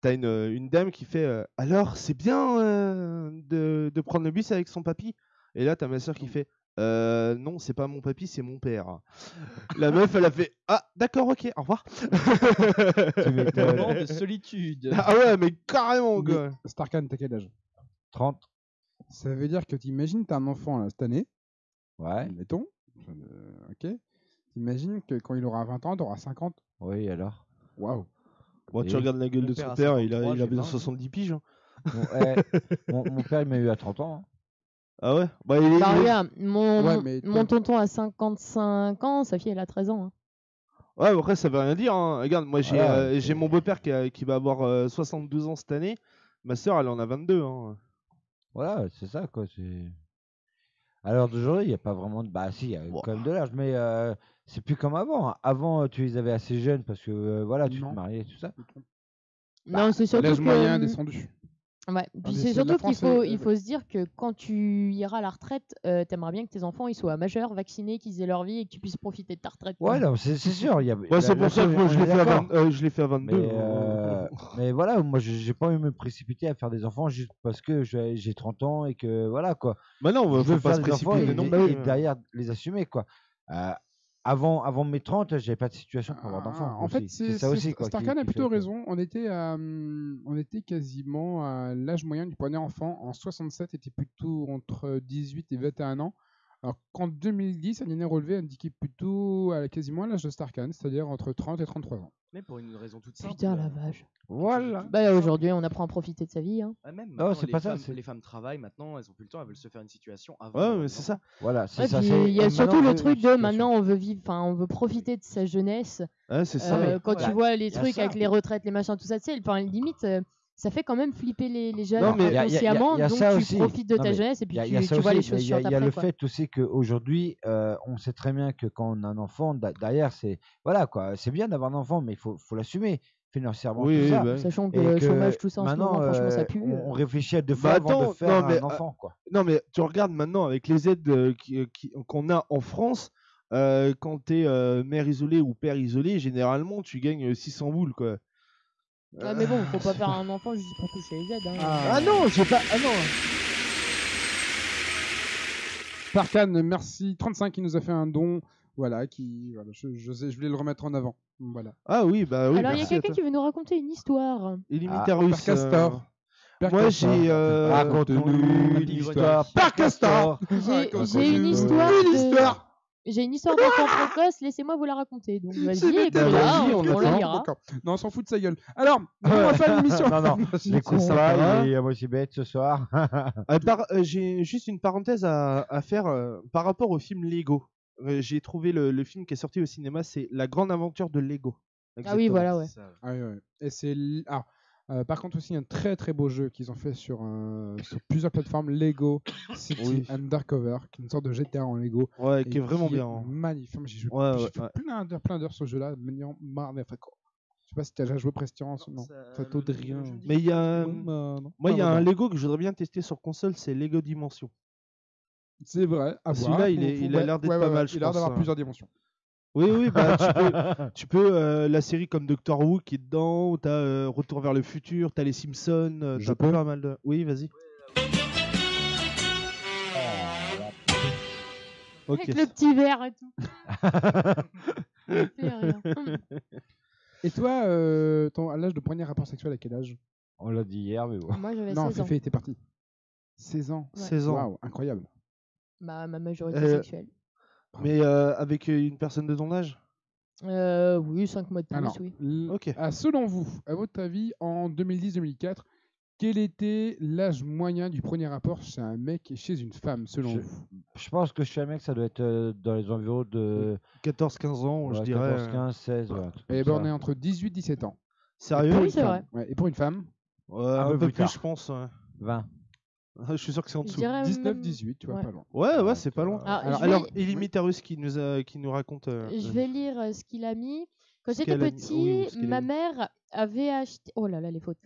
t'as une, une dame qui fait euh, alors c'est bien euh, de, de prendre le bus avec son papy? Et là t'as ma sœur qui fait euh, non c'est pas mon papy c'est mon père. La meuf elle a fait ah d'accord ok au revoir. Tu m'étonnes. Moment de solitude. ah ouais mais carrément quoi. Starkan, t'as quel âge? 30. Ça veut dire que t'imagines, t'as un enfant là, cette année, Ouais. mettons. euh, ok. T'imagines que quand il aura 20 ans, t'auras 50. Oui, alors? Waouh. Bon, tu Et regardes la gueule Mon de père son a père, il a, 53, il a j'ai bien 20. 70 piges. hein. Mon, eh, mon, mon père, il m'a eu à 30 ans. hein. Ah ouais? Bah, il est. Bah, il est- regarde, mon, Ouais, mon- mais mon toi- tonton a 55 ans, sa fille elle a 13 ans. hein. Ouais, mais après, ça veut rien dire. hein. Regarde, moi, j'ai Voilà, euh, j'ai mon beau-père qui, a- qui va avoir euh, 72 ans cette année. Ma soeur, elle en a 22. Hein. Voilà, c'est ça, quoi. c'est- À l'heure d'aujourd'hui, il n'y a pas vraiment de. Bah, si, il y a quand même de l'âge, mais euh, c'est plus comme avant. hein. Avant, euh, tu les avais assez jeunes parce que, euh, voilà, tu Non. te mariais et tout ça. non, c'est surtout L'âge que... moyen descendu. Ouais, puis c'est surtout qu'il faut, euh, il faut se dire que quand tu iras à la retraite, euh, t'aimerais bien que tes enfants ils soient majeurs, vaccinés, qu'ils aient leur vie et que tu puisses profiter de ta retraite. Ouais, non, c'est c'est sûr. il Y a, Ouais, la- c'est pour la ça que moi, on je est l'ai fait, à d'accord. 20 euh, je l'ai fait à 22. Mais, hein. euh, mais voilà, moi, j'ai j'ai pas envie de me précipiter à faire des enfants juste parce que j'ai j'ai 30 ans et que, voilà, quoi. Bah non, je faut veux pas faire se des enfants précipiter et, non et- et derrière les assumer, quoi. Euh, avant, avant mes 30, j'avais pas de situation pour avoir d'enfants. Ah, en fait, c'est ça aussi, quoi. qui- Starkan a plutôt raison. On était, à, hum, on était quasiment à l'âge moyen du premier enfant. En 67, était plutôt entre 18 et 21 ans. Alors qu'en 2010, un année relevé indiquait plutôt à quasiment à l'âge de Starkan, c'est-à-dire entre 30 et 33 ans. Mais pour une raison toute simple. Putain, la euh, vache. Voilà. Bah, aujourd'hui, on apprend à profiter de sa vie. Hein. ah, même Non, c'est les, pas ça, femmes, c'est- les femmes travaillent maintenant, elles ont plus le temps, elles veulent se faire une situation avant. Ouais, mais c'est ça. Voilà, c'est Ouais, ça. il y a surtout on le veut truc de maintenant on veut vivre, enfin on veut profiter de sa jeunesse. Ouais, c'est ça. Euh, ouais. quand tu vois les trucs ça. avec les retraites, les machins, tout ça, tu sais, enfin limite euh, ça fait quand même flipper les, les jeunes Non, mais y a- y a- y a- inconsciemment, y a donc ça tu aussi. profites de ta jeunesse et puis Il y a, tu, il y a tu ça vois les choses il y a, chiantes il y a après. le quoi. fait aussi qu'aujourd'hui, euh, on sait très bien que quand on a un enfant, derrière, c'est voilà quoi, c'est bien d'avoir un enfant, mais il faut, faut l'assumer financièrement. Oui, tout oui, ça. bah. Sachant que Et le chômage, tout ça en ce maintenant, moment, franchement, ça euh, pue. on, on réfléchit à deux Bah fois avant attends, de faire non, mais, un enfant, quoi. Non, mais tu regardes maintenant avec les aides euh, qui- qui- qu'on a en France, euh, quand tu es mère isolée ou père isolé, généralement tu gagnes euh, 600 boules quoi. Ouais, mais bon, faut pas faire un enfant juste pour toucher les aides. hein. Ah non, j'ai pas. Ah non. Starkan, merci. 35 qui nous a fait un don. Voilà, qui, voilà, je, je, sais- je voulais le remettre en avant. Voilà. Ah oui, bah oui. Alors il y a quelqu'un qui veut nous raconter une histoire. Illimiterus. Père Castor. euh, Moi j'ai. euh, Raconte-nous une histoire. Père Castor. J'ai une histoire. Une de- histoire. J'ai une histoire d'enfant précoce, laissez-moi vous la raconter. Donc vas-y, C'est écoutez-la, vas-y, on, on on la lira. Non, on s'en fout de sa gueule. Alors, on va faire l'émission. non, non, les coups, ça va, il est à moitié bête ce soir. Euh, euh, J'ai juste une parenthèse à, à faire euh, par rapport au film Lego. Euh, J'ai trouvé le, le film qui est sorti au cinéma, c'est La Grande Aventure de Lego. Ah oui, voilà, ouais. Ah oui, ouais. Et c'est ah, euh, par contre aussi un très très beau jeu qu'ils ont fait sur, euh, sur plusieurs plateformes Lego City Oui. Undercover, qui est une sorte de GTA en Lego. Ouais, et qui est vraiment bien, hein. Magnifique. J'ai joué Ouais, plein d'heures plein d'heures sur ce jeu-là, maniant marre d'être quoi. Je sais pas si tu as déjà joué Prestige, non. Ça t'ôte rien. Mais il y a, non. moi, il y a un. Lego que je voudrais bien tester sur console, c'est Lego Dimension. C'est vrai. Celui-là, il, est- Faut- il a l'air d'être ouais, pas ouais, mal. je Il a l'air d'avoir hein. plusieurs dimensions. Oui, oui, bah, tu peux, tu peux euh, la série comme Doctor Who qui est dedans, ou t'as euh, Retour vers le futur, t'as les Simpsons, euh, Je t'as peux pas mal de. Oui, vas-y. Ok. Avec le petit verre et tout. Fait. Et toi, euh, ton, à l'âge de premier rapport sexuel, à quel âge? On l'a dit hier, mais bon. Moi, j'avais Non, 16 ans. Féfé était parti. 16 ans. Ouais. 16 ans. Waouh, incroyable. Bah, ma majorité Euh, sexuelle. Mais euh, avec euh, une personne de ton âge? Euh, oui, 5 mois de plus, Alors, oui. Ok. ah, selon vous, à votre avis, en 2010-2004, quel était l'âge moyen du premier rapport chez un mec et chez une femme, selon Je, vous? je pense que chez un mec, ça doit être euh, dans les environs de 14-15 ans, je dirais. 14, euh, 15, 16. Ouais, truc Eh ben, on est entre 18 et 17 ans. Sérieux Et pour Oui, une c'est femme? Ouais, et pour une femme, Un un, peu peu plus tard. je pense. ouais. 20. Je suis sûr que c'est en dessous. dirais 19, même- 18, tu vois, ouais. pas loin. Ouais, ouais, c'est pas loin. Alors, Alors, vais- Illimitarus qui nous, a, qui nous raconte. euh, Je vais lire euh, ce qu'il a mis. Quand j'étais petit, oui, ma mère avait acheté. Oh là là, les fautes.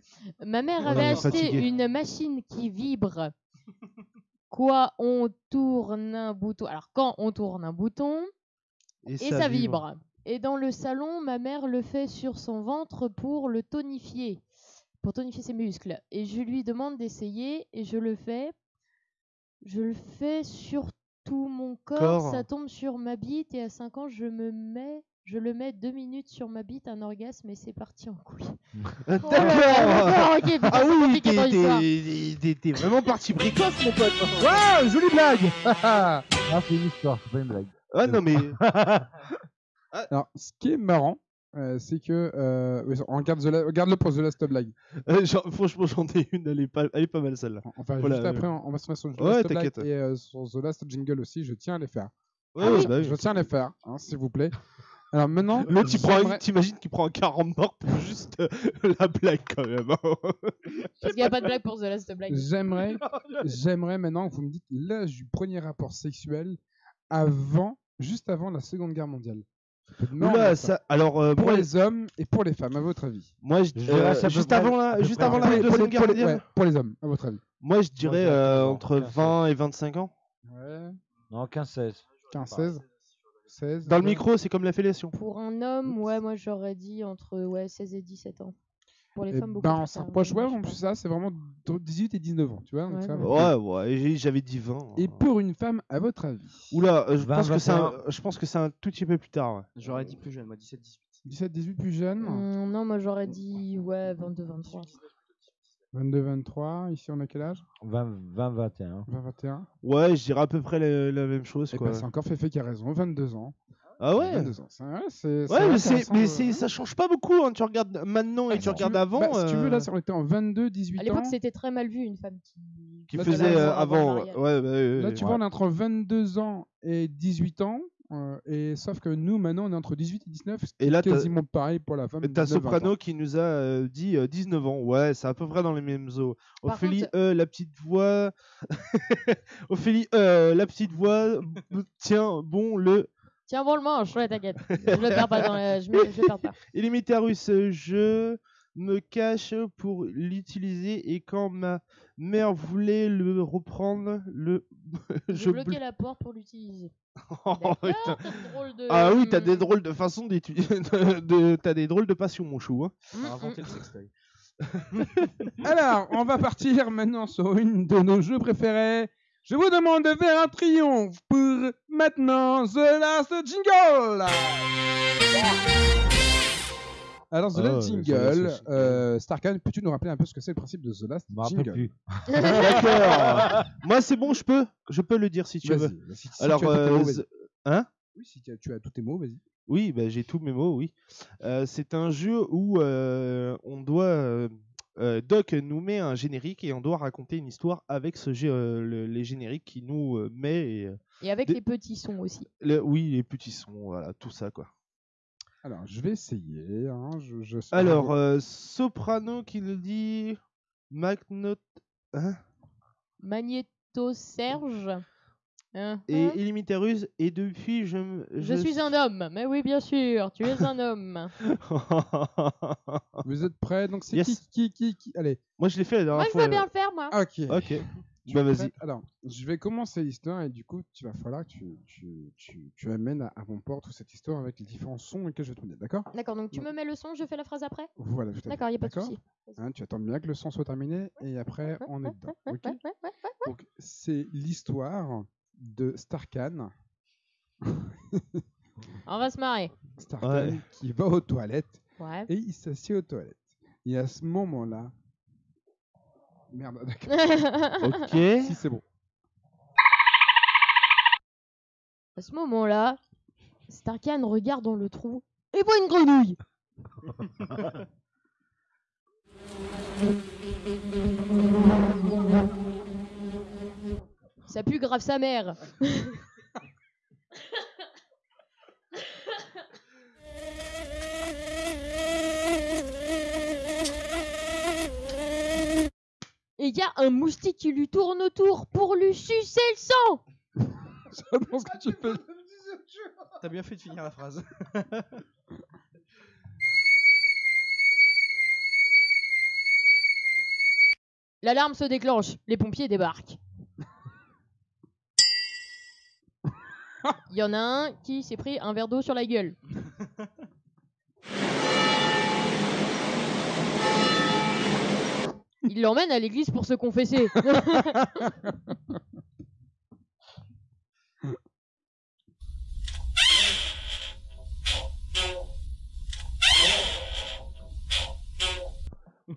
Ma mère avait acheté une machine qui vibre. Quoi, on tourne un bouton. Alors, quand on tourne un bouton, et, ça, vibre. Et dans le salon, ma mère le fait sur son ventre pour le tonifier, pour tonifier ses muscles. Et je lui demande d'essayer et je le fais. Je le fais sur tout mon corps, Corps. ça tombe sur ma bite et à 5 ans, je me mets, je le mets deux minutes sur ma bite, un orgasme et c'est parti en couille. Euh, Oh d'accord, ok, putain, Ah oui, t'es- vraiment parti précoce, mon pote. Waouh, jolie blague Ah, c'est une histoire, c'est pas une blague. Ah non, mais. Alors, ce qui est marrant, euh, c'est que. Euh, oui, on La- regarde-le pour The Last Blague. Euh, genre, franchement, j'en ai une, elle est pas, elle est pas mal celle-là. Enfin, Voilà, juste euh, après, on va se mettre sur The Ouais, Last Blague t'inquiète. et euh, sur The Last Jingle aussi. Je tiens à les faire. Ouais, ouais, bah oui. Je tiens à les faire, hein, s'il vous plaît. Alors maintenant, L'autre, prend t'imagines qu'il prend un 40 morts pour juste euh, la blague quand même. hein. Parce qu'il n'y a pas de blague pour The Last Blague. J'aimerais, j'aimerais maintenant que vous me dites l'âge du premier rapport sexuel avant, juste avant la Seconde Guerre mondiale. Oula, ça. alors euh, Pour moi, les hommes et pour les femmes, à votre avis moi je, Je dirais euh, juste avant la, juste à la guerre pour les- mondiale. ouais, pour les hommes, à votre avis. Moi, je dirais euh, 15 ans, entre 15 20 et 25 ans. Ouais. Non, 15, 16. 15, 16. 16 Dans le micro, c'est comme la fellation. Pour un homme, ouais, moi j'aurais dit entre ouais, 16 et 17 ans. Pour les Eh femmes, beaucoup ben, plus on s'approche, ouais, en plus ça, c'est vraiment entre 18 et 19 ans, tu vois. donc Ouais, ça. Ouais, j'avais dit 20. Et pour une femme, à votre avis? Oula, euh, je 20, pense que c'est un, 21. je pense que c'est un tout petit peu plus tard. ouais. J'aurais dit plus jeune, moi 17-18. 17, 18 plus jeune Hum, non, moi j'aurais dit ouais, 22, 23. 22, 23. Ici, on a quel âge? 20, 20, 21. 20, 21. Ouais, je dirais à peu près la, la même chose. Et Quoi. ben, c'est encore Féfé qui a raison, 22 ans. Ah ouais 22 ans. c'est- ouais, c'est- c'est Ouais, mais, c'est, c'est, ça change pas beaucoup. Hein. Tu regardes maintenant et Ah, tu si regardes veux- avant. bah, Si tu veux, euh, là, ça aurait été en 22, 18 À ans. l'époque, c'était très mal vu une femme qui. qui Là, tu faisait euh, avant. Ouais, bah, ouais, Là, tu ouais. vois, on est entre 22 ans et 18 ans. euh, et sauf que nous, maintenant, on est entre 18 et 19. ce qui Et là, t'as- quasiment pareil pour la femme. T'as 19, 20 ans. Soprano qui nous a euh, dit euh, 19 ans. Ouais, c'est à peu près dans les mêmes eaux. Ophélie, contre- euh, la petite voix. Ophélie, euh, la petite voix. Tiens, bon, le. Tiens, bon le manche, ouais, t'inquiète. Je le perds pas dans la... je, me... je le perds pas. Illimitarus, je me cache pour l'utiliser et quand ma mère voulait le reprendre, le. Je je bloquais blo- la porte pour l'utiliser. Oh, de Ah oui, t'as des drôles de façon d'étudier. de- T'as des drôles de passion, mon chou. hein. T'as inventé le sextoy. Alors, on va partir maintenant sur une de nos jeux préférés. Je vous demande de faire un triomphe pour maintenant The Last Jingle. Alors, The Last The Jingle, Last Jingle. euh, Starkan, peux-tu nous rappeler un peu ce que c'est le principe de The Last Je me rappelle Jingle plus. D'accord. Moi, c'est bon, je peux. Je peux le dire si tu Vas-y, veux. vas-y, si Alors, tu as été euh, z- hein? Oui, si tu as, tu as tous tes mots, vas-y. Oui, bah, j'ai tous mes mots, oui. Euh, c'est un jeu où euh, on doit. euh, euh, Doc nous met un générique et on doit raconter une histoire avec ce jeu, euh, le- les génériques qui nous euh, met. Et, Et avec les petits sons aussi. le- oui, les petits sons, voilà, tout ça quoi. Alors, je vais essayer. hein, je, je sais- Alors, euh, Soprano qui le dit. Magnot. Hein? Magnéto Serge. Hein, et hein Illimitarus, et depuis je. me- Je suis un homme. Mais oui, bien sûr, tu es un homme. Vous êtes prêts? Donc, c'est Yes. qui, qui, qui, qui? Allez. Moi, je l'ai fait la Moi, dernière je fois. veux bien le faire, moi. Ok. Ok. Tu Bah, es vas-y. prête Alors, je vais commencer l'histoire et du coup, tu vas falloir que tu, tu, tu, tu amènes à, à mon port toute cette histoire avec les différents sons que je vais te donner, d'accord? D'accord, donc tu me mets le son, je fais la phrase après? Voilà, tout à fait. D'accord, il a pas de D'accord? souci. Hein, tu attends bien que le son soit terminé et après, on est dedans. ok? Donc, c'est l'histoire de Starkan. On va se marrer. Starkan Ouais. qui va aux toilettes Ouais. et il s'assied aux toilettes. Et à ce moment-là. Merde, d'accord. Ok. Si, c'est bon. À ce moment-là, Starkan regarde dans le trou et voit une grenouille. Ça pue grave sa mère. Et il y a un moustique qui lui tourne autour pour lui sucer le sang. Ce que tu fais. T'as bien fait de finir la phrase. L'alarme se déclenche, les pompiers débarquent. Il y en a un qui s'est pris un verre d'eau sur la gueule. Il l'emmène à l'église pour se confesser.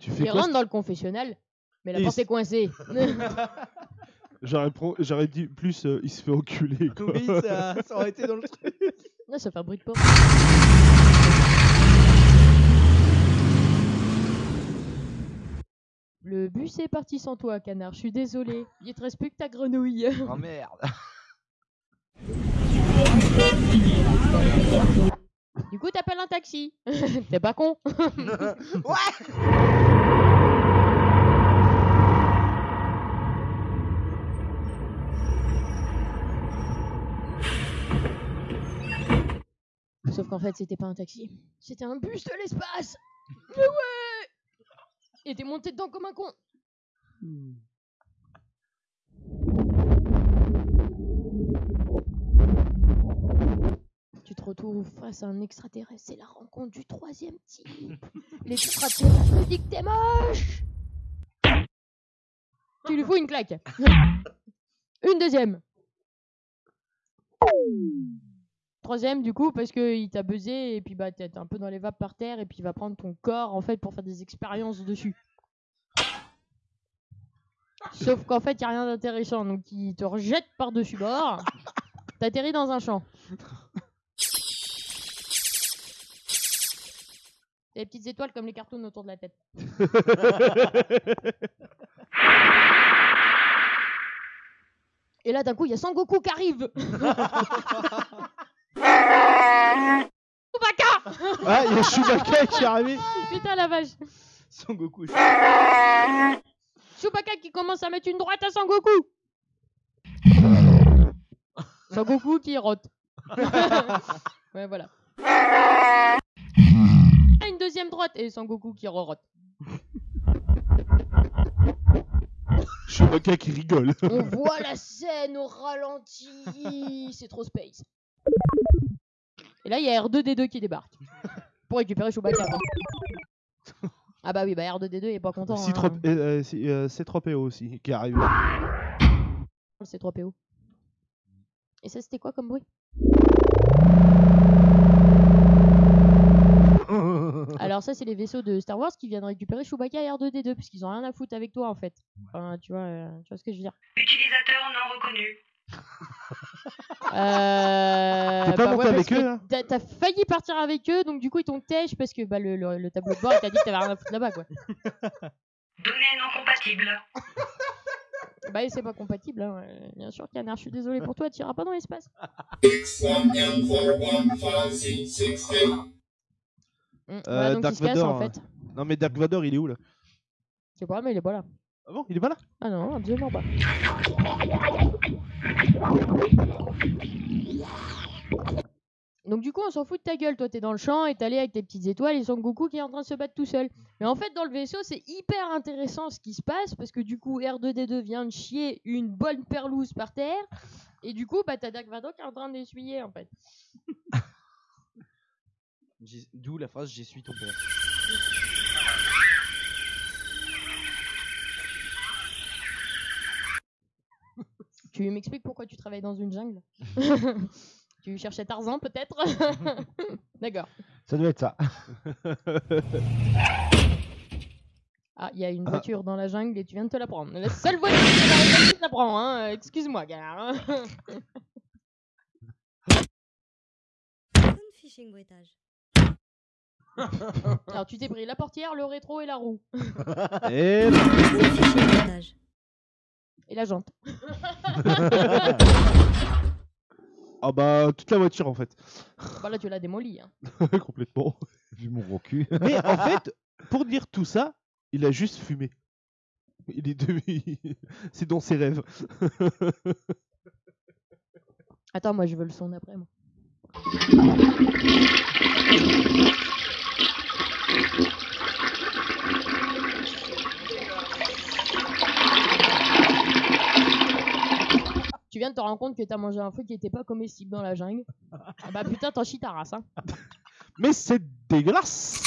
Tu fais Il quoi rentre dans le confessionnal, mais la Et porte est coincée. J'aurais dit plus, euh, il se fait enculer. Quoi. Oui, ça, ça aurait été dans le truc. Non, ça fait un bruit de porte. Le bus est parti sans toi, canard. Je suis désolé. Il te reste plus que ta grenouille. Oh merde. Du coup, t'appelles un taxi. T'es pas con. Sauf qu'en fait, c'était pas un taxi. C'était un bus de l'espace. Mais ouais Et t'es monté dedans comme un con. Tu te retrouves face à un extraterrestre. C'est la rencontre du troisième type. L'extraterrestre me dit que t'es moche. Tu lui fous une claque. Une deuxième. Troisième du coup parce que il t'a buzzé et puis bah t'es un peu dans les vapes par terre et puis il va prendre ton corps en fait pour faire des expériences dessus. Sauf qu'en fait il a rien d'intéressant donc il te rejette par dessus bord. T'atterris dans un champ. T'as des petites étoiles comme les cartoons autour de la tête. Et là d'un coup il y a Sangoku qui arrive. Chewbacca Ah, il y a Chewbacca qui est arrivé. Putain la vache. Son Goku. Chewbacca qui commence à mettre une droite à Sangoku. Sangoku qui rote. ouais voilà. Une deuxième droite et Sangoku qui re-rote. Chewbacca qui rigole. On voit la scène au ralenti. C'est trop space. Et là, il y a R2D2 qui débarque. Pour récupérer Chewbacca. hein. Ah bah oui, bah R2D2 il est pas content. C3, hein. euh, euh, C- euh, C3PO aussi qui arrive. Le C3PO. Et ça, c'était quoi comme bruit? Alors ça, c'est les vaisseaux de Star Wars qui viennent récupérer Chewbacca et R2D2 parce qu'ils ont rien à foutre avec toi en fait. Enfin, tu vois, euh, tu vois ce que je veux dire. Utilisateur non reconnu. Euh, T'es pas monté parce avec que eux, là T'as t'as failli partir avec eux, donc du coup ils t'ont tèche parce que bah, le, le- le tableau de bord il t'a dit que t'avais rien à foutre là-bas quoi. Données non compatibles. Bah c'est pas compatible, hein. euh, bien sûr canard, je suis désolé pour toi, tu iras pas dans l'espace. Mm, voilà, Euh, donc Dark il se casse Vador. en fait. hein. Non, mais Dark Vador, il est où là? Je sais pas, mais il est pas là. Ah bon, il est pas là? Ah non, absolument pas. Donc du coup, on s'en fout de ta gueule. Toi, t'es dans le champ et allé avec tes petites étoiles et Son Goku qui est en train de se battre tout seul. Mais en fait, dans le vaisseau, c'est hyper intéressant ce qui se passe parce que du coup, R2D2 vient de chier une bonne perlouse par terre et du coup, bah t'as Dark qui est en train d'essuyer en fait. D'où la phrase J'essuie ton père. Tu m'expliques pourquoi tu travailles dans une jungle Tu cherchais Tarzan peut-être D'accord. Ça doit être ça. Ah, il y a une voiture dans la jungle et tu viens de te la prendre. La seule voiture que tu te la prends, hein. euh, Excuse-moi, gars. Alors, tu t'es pris la portière, le rétro et la roue. Et Et la jante. Ah bah, toute la voiture en fait. Bah là, tu l'as démoli. Hein. Complètement. Vu mon gros cul. Mais en fait, pour dire tout ça, il a juste fumé. Il est devenu... C'est dans ses rêves. Attends, moi, je veux le son d'après, moi. Viens de te rendre compte que t'as mangé un fruit qui était pas comestible dans la jungle. Ah bah putain, t'en chies ta race, hein. Mais c'est dégueulasse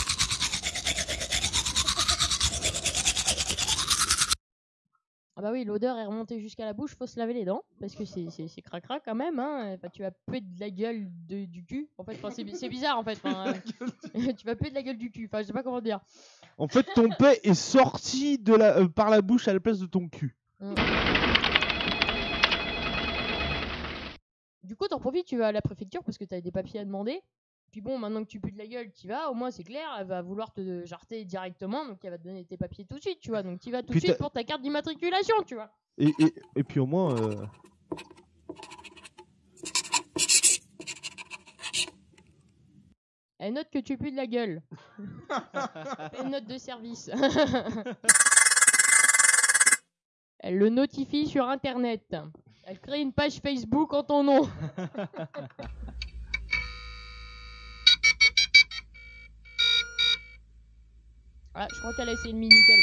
Ah bah oui, l'odeur est remontée jusqu'à la bouche, faut se laver les dents, parce que c'est c'est- c'est cracra quand même, hein. Enfin, tu vas puer de la gueule de- du cul. En fait, enfin, c'est c'est bizarre en fait. enfin, euh, tu vas puer de la gueule du cul, enfin, je sais pas comment dire. En fait, ton paix est sorti de la... euh, par la bouche à la place de ton cul. Mm. Du coup, t'en profites, tu vas à la préfecture parce que t'as des papiers à demander. Puis bon, maintenant que tu pues de la gueule, tu vas, au moins c'est clair, elle va vouloir te jarter directement, donc elle va te donner tes papiers tout de suite, tu vois. Donc tu vas tout de suite pour ta carte d'immatriculation, tu vois. Et, et, et puis au moins... euh, Elle note que tu pues de la gueule. Une note de service. Elle le notifie sur internet. Elle crée une page Facebook en ton nom. Ah, je crois qu'elle a essayé le Minitel.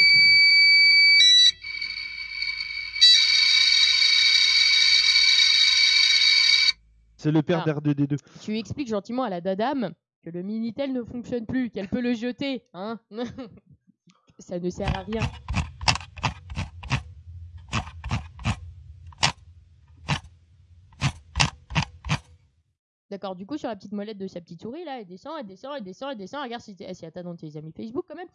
C'est le père Ah. d'R2D2. Tu expliques gentiment à la dadame que le Minitel ne fonctionne plus, qu'elle peut le jeter, hein Ça ne sert à rien. D'accord, du coup, sur la petite molette de sa petite souris, là, elle descend, elle descend, elle descend, elle descend, elle regarde si, elle t'a dans tes amis Facebook quand même.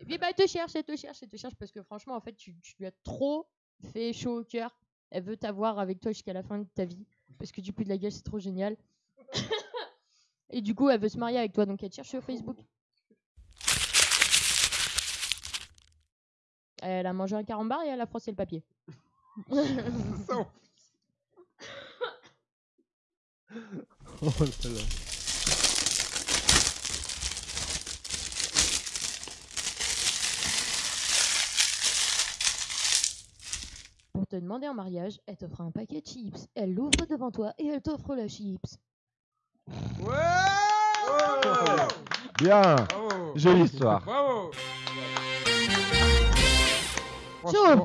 Et puis, bah, elle te cherche, elle te cherche, elle te cherche, parce que franchement, en fait, tu, tu lui as trop fait chaud au cœur. Elle veut t'avoir avec toi jusqu'à la fin de ta vie, parce que tu pues de la gueule, c'est trop génial. Et du coup, elle veut se marier avec toi, donc elle te cherche sur Facebook. Elle a mangé un carambar et elle a froissé le papier. Oh là là. Pour te demander en mariage, elle t'offre un paquet de chips. Elle l'ouvre devant toi et elle t'offre la chips. Bien. Bravo. Jolie histoire. Bravo.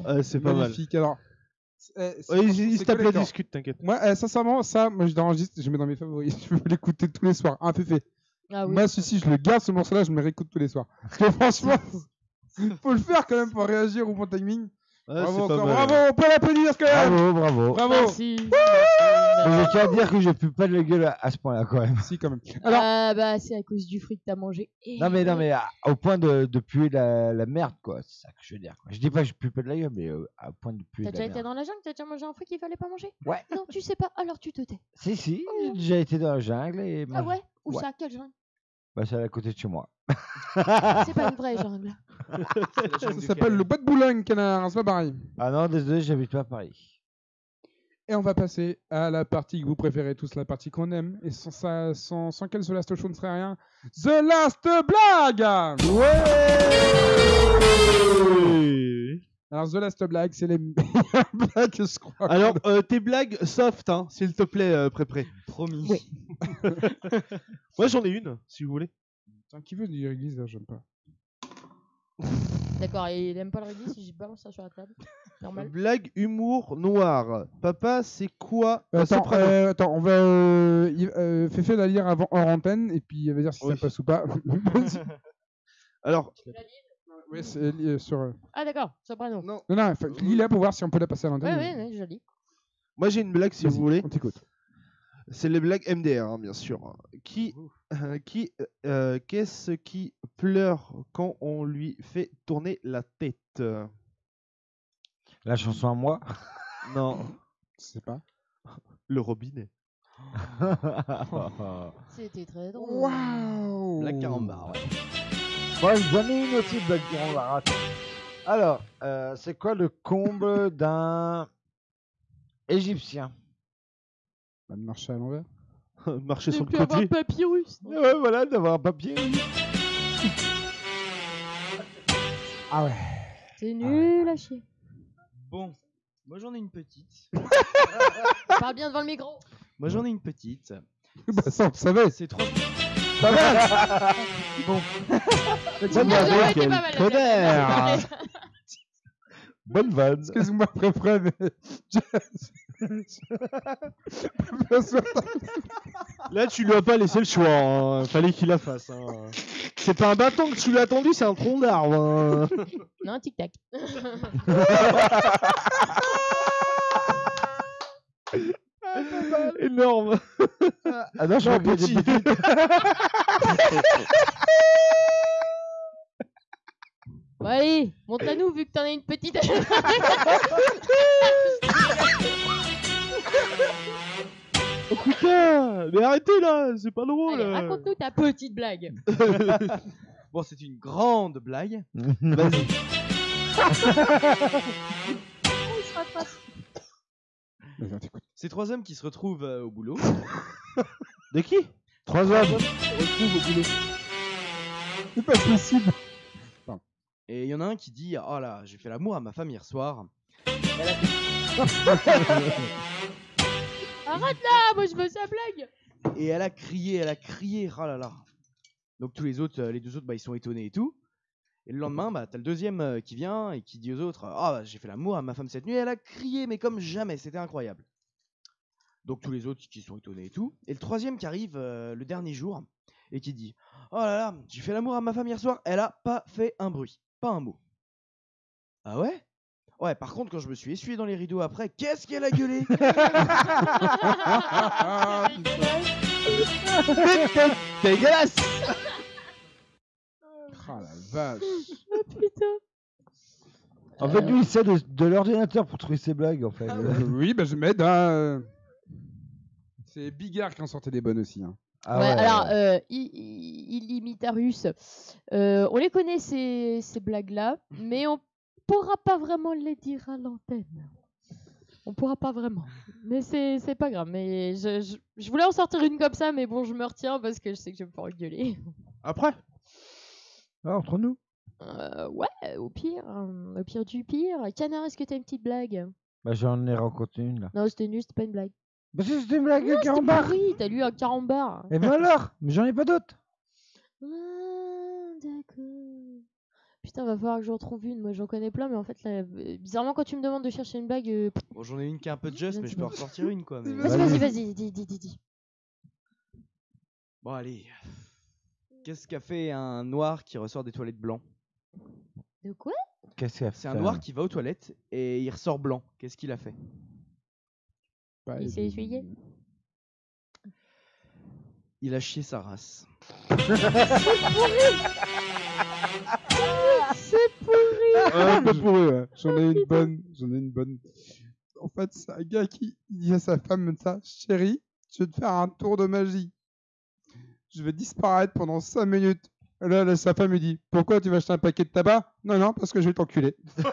Euh, c'est pas mal. Magnifique. Alors, eh, collector. discute, t'inquiète. Moi, eh, sincèrement, ça, moi, je l'enregistre, je mets dans mes favoris. Je peux l'écouter tous les soirs. Un féfé. Ah oui. Moi, ceci, je le garde, ce morceau-là, je me réécoute tous les soirs. Parce que franchement, faut le faire quand même pour réagir au bon timing. Bravo, pas encore, bravo, on peut l'applaudir quand même. Bravo, bravo. Bravo. Merci. Mais je tiens à dire que je pue pas de la gueule à, à ce point-là quand même. Si, quand même. Alors, bah, c'est à cause du fruit que t'as mangé. Et- Non mais non mais à- au point de, de puer la, la merde quoi, c'est ça que je veux dire. quoi. Je dis pas que je pue pas de la gueule, mais euh, à point de puer T'as de déjà la été merde. dans la jungle? T'as déjà mangé un fruit qu'il fallait pas manger? Ouais. Non, tu sais pas, alors tu te tais. Si si, j'ai déjà été dans la jungle et Ah mangé- ouais? Où Ouais. ça? Quelle jungle? Bah c'est à côté de chez moi. C'est pas une vraie jungle. Ça s'appelle le bois de Boulogne, canard, c'est pas pareil. Ah non, désolé, j'habite pas à Paris. Et on va passer à la partie que vous préférez tous, la partie qu'on aime. Et sans, ça, sans, sans qu'elle, The Last Show ne serait rien. The Last Blague Ouais Alors, The Last Blague, c'est les Alors, euh, tes blagues soft, hein, s'il te plaît, euh, Pré-Pré. Promis. Moi, j'en ai une, si vous voulez. Tiens, qui veut dire église là J'aime pas. D'accord, et il aime pas le si je balance ça sur la table. Normal. Blague humour noir. Papa, c'est quoi un Attends, soprano euh, attends, on va. Euh, il- euh, Féfé va lire avant hors antenne et puis il va dire si ça passe ou pas. Alors, oui, c'est euh, sur. euh, Ah d'accord, soprano. Non. Non, non, faut- lis-la pour voir si on peut la passer à Ouais, l'antenne. ouais, ouais, joli. moi j'ai une blague si Vas-y, vous voulez. On t'écoute. C'est les blagues MDR, hein, bien sûr. Qui, euh, qui, euh, qu'est-ce qui pleure quand on lui fait tourner la tête? La chanson à moi? Non, Je sais pas. le robinet. C'était très drôle. Waouh Black Carambar, ouais. Bon, j'en ai une aussi, Black Carambar. Attends. Alors, euh, c'est quoi le comble d'un égyptien? Bah, de marcher à l'envers. Marcher sur le puis avoir côté. papyrus. Ouais, voilà, d'avoir un papier. Ah ouais. C'est nul à chier. Bon, moi j'en ai une petite. Parle bien devant le micro. Moi j'en ai une petite. bah, ça, on le savait. C'est trois. Pas mal Bon. Bonne vanne, quel pas mal, connard. Bonne vanne. Excuse-moi, préféré, mais. Là, tu lui as pas laissé le choix. hein. Fallait qu'il la fasse. hein. C'est pas un bâton que tu lui as tendu, c'est un tronc d'arbre. hein. Non, tic-tac. Énorme. Ah non, je Non, petit. Bon, allez, monte à nous vu que t'en as une petite. Oh putain, mais arrêtez là, c'est pas drôle. Allez, raconte-nous ta petite blague. Bon, c'est une grande blague. Vas-y. On se rattrape. T'écoute. C'est trois hommes qui se retrouvent euh, au boulot. De qui? Trois hommes. Retrouve au boulot. C'est pas possible. Et il y en a un qui dit Oh là, j'ai fait l'amour à ma femme hier soir. Arrête là, moi je veux sa blague. Et elle a crié, elle a crié, oh là là. Donc tous les autres, euh, les deux autres, bah, ils sont étonnés et tout. Et le lendemain, bah, t'as le deuxième euh, qui vient et qui dit aux autres Ah, bah, j'ai fait l'amour à ma femme cette nuit. Et elle a crié, mais comme jamais, c'était incroyable. Donc tous les autres qui sont étonnés et tout. Et le troisième qui arrive euh, le dernier jour et qui dit Oh là là, j'ai fait l'amour à ma femme hier soir. Elle a pas fait un bruit, pas un mot. Ah ouais? Ouais, par contre, quand je me suis essuyé dans les rideaux après, qu'est-ce qu'elle a gueulé? Dégueulasse Ah la vache. Oh putain. En fait, lui, il sait de, de l'ordinateur pour trouver ses blagues, en fait. Euh, oui, bah je m'aide. Hein. C'est Bigard qui en sortait des bonnes aussi. Hein. Ah ouais, ouais. alors, euh, I- I- Illimitarus, euh, on les connaît ces, ces blagues-là, mais on pourra pas vraiment les dire à l'antenne. On pourra pas vraiment. Mais c'est c'est pas grave. Mais je, je, je voulais en sortir une comme ça, mais bon, je me retiens parce que je sais que je vais me faire engueuler. Après Ah, entre nous? Euh, ouais, au pire, euh, au pire du pire. Canard, est-ce que t'as une petite blague? Bah, j'en ai rencontré une, là. Non, c'était nul, c'était pas une blague. Bah, si, c'était une blague Non, de c'était carambar. pourri, t'as lu un carambar. Et ben alors? Mais j'en ai pas d'autres. Ah, d'accord. Putain, va falloir que j'en trouve une. Moi, j'en connais plein, mais en fait, là, euh, bizarrement, quand tu me demandes de chercher une blague, euh, pff, Bon, j'en ai une qui est un peu just, mais je peux en ressortir une quoi. mais- vas-y, vas-y, vas-y, dis, dis, dis, dis. Bon, allez. Qu'est-ce qu'a fait un noir qui ressort des toilettes blancs? De quoi? Qu'est-ce qu'il a C'est un noir qui va aux toilettes et il ressort blanc. Qu'est-ce qu'il a fait? Bah, Il s'est essuyé. Il a chié sa race. C'est pourri. Ah, un peu pourri, ouais. J'en ai une bonne. J'en ai une bonne. En fait, c'est un gars qui dit à sa femme comme ça Chérie, je vais te faire un tour de magie. Je vais disparaître pendant 5 minutes. Là, là, sa femme lui dit Pourquoi tu vas acheter un paquet de tabac? Non, non, parce que je vais t'enculer.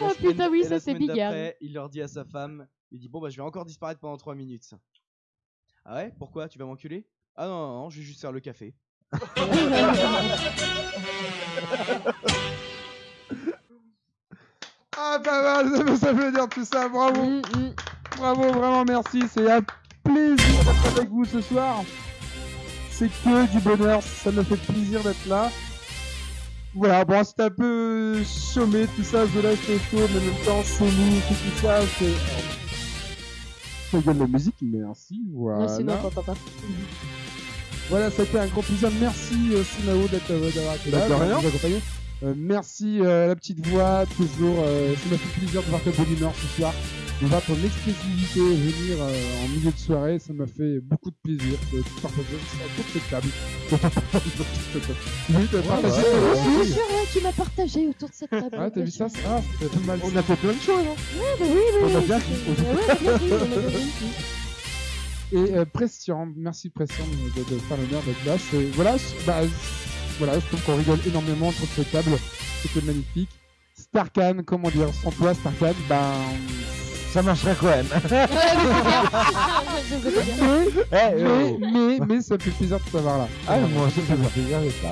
Oh putain, oui, Et ça c'est semaine Bigard. d'après, Il leur dit à sa femme, il dit bon bah je vais encore disparaître pendant 3 minutes. Ah ouais? Pourquoi? Tu vas m'enculer? Ah non, non, non, je vais juste faire le café. Ah, pas mal, ça veut, ça veut dire tout ça, bravo. Mm, Bravo, vraiment merci. C'est plaisir d'être avec vous ce soir. C'est que du bonheur, ça me fait plaisir d'être là. Voilà, bon, c'était un peu chômé tout ça, The Last Show, mais en même temps, c'est nous, c'est tout ça, c'est. Ça gueule la musique, merci, voilà. Merci, non, pas. Voilà, ça a été un grand plaisir. Merci euh, Sunao d'être euh, d'avoir été là, Bah, de rien. Euh, merci euh, la petite voix, toujours. euh, ça m'a fait plaisir de voir ta bonne humeur ce soir, de voir ton expressivité venir euh, en milieu de soirée. Ça m'a fait beaucoup de plaisir de tout partager autour de cette table. oui, bien sûr, tu m'as partagé autour de cette table. Ah, t'as vu ça? Ah, c'était pas mal. On a fait plein de choses, hein Ouais, bah oui, oui. On a oui, bien. Et euh, Prestian, merci Prestian de, de faire l'honneur d'être là. Voilà, bah, voilà, je trouve qu'on rigole énormément autour de cette table. C'était magnifique. Starkan, comment dire, sans toi Starkan, ben ça marcherait quand même. Mais, Eh, mais, oh. mais, mais ça me fait plaisir de t'avoir là. Ah, moi aussi, ça me fait plaisir d'être là.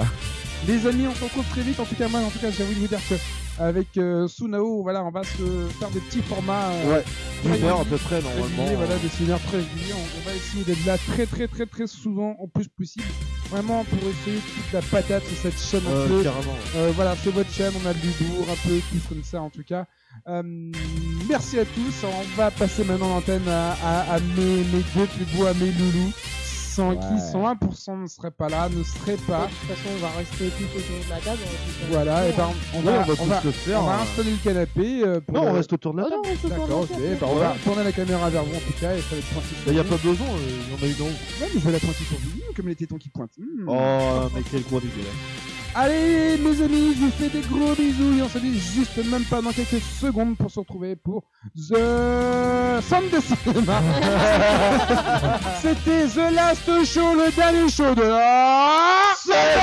Les amis, on se retrouve très vite. En tout cas, moi, en tout cas, j'ai envie de vous dire que avec euh, Sunao, voilà, on va se faire des petits formats. euh, Ouais, heure à peu près, normalement. Voilà, des une heure très réguliers. On, on va essayer d'être là très, très, très, très souvent, au plus possible. Vraiment pour essayer toute la patate sur cette chaîne. un Euh, peu. carrément. Euh, voilà, c'est votre chaîne. On a de l'humour, un peu plus comme ça, en tout cas. Euh, merci à tous. On va passer maintenant l'antenne à, à, à mes, mes deux plus beaux, à mes loulous. Sans qui Ouais. 101% ne serait pas là, ne serait pas. De toute façon, on va rester tous autour de la table. on va faire Voilà, et ben, hein. on Ouais, va, on va on va, le faire, on va hein. installer le canapé. euh, pour Non, on le- reste autour de la Oh table. on D'accord, ok. Bah, on va tourner la caméra vers vous en tout cas et ça va être sur Il n'y a pas besoin, euh, il y en a en haut. Ouais, mais je vais la pointer sur vous, comme les tétons qui pointent. Hmm. Oh, mais quel gros dégueulasse. Allez, mes amis, je vous fais des gros bisous et on se dit juste même pas dans quelques secondes pour se retrouver pour The Sound de cinéma. C'était The Last Show, le dernier show de la semaine.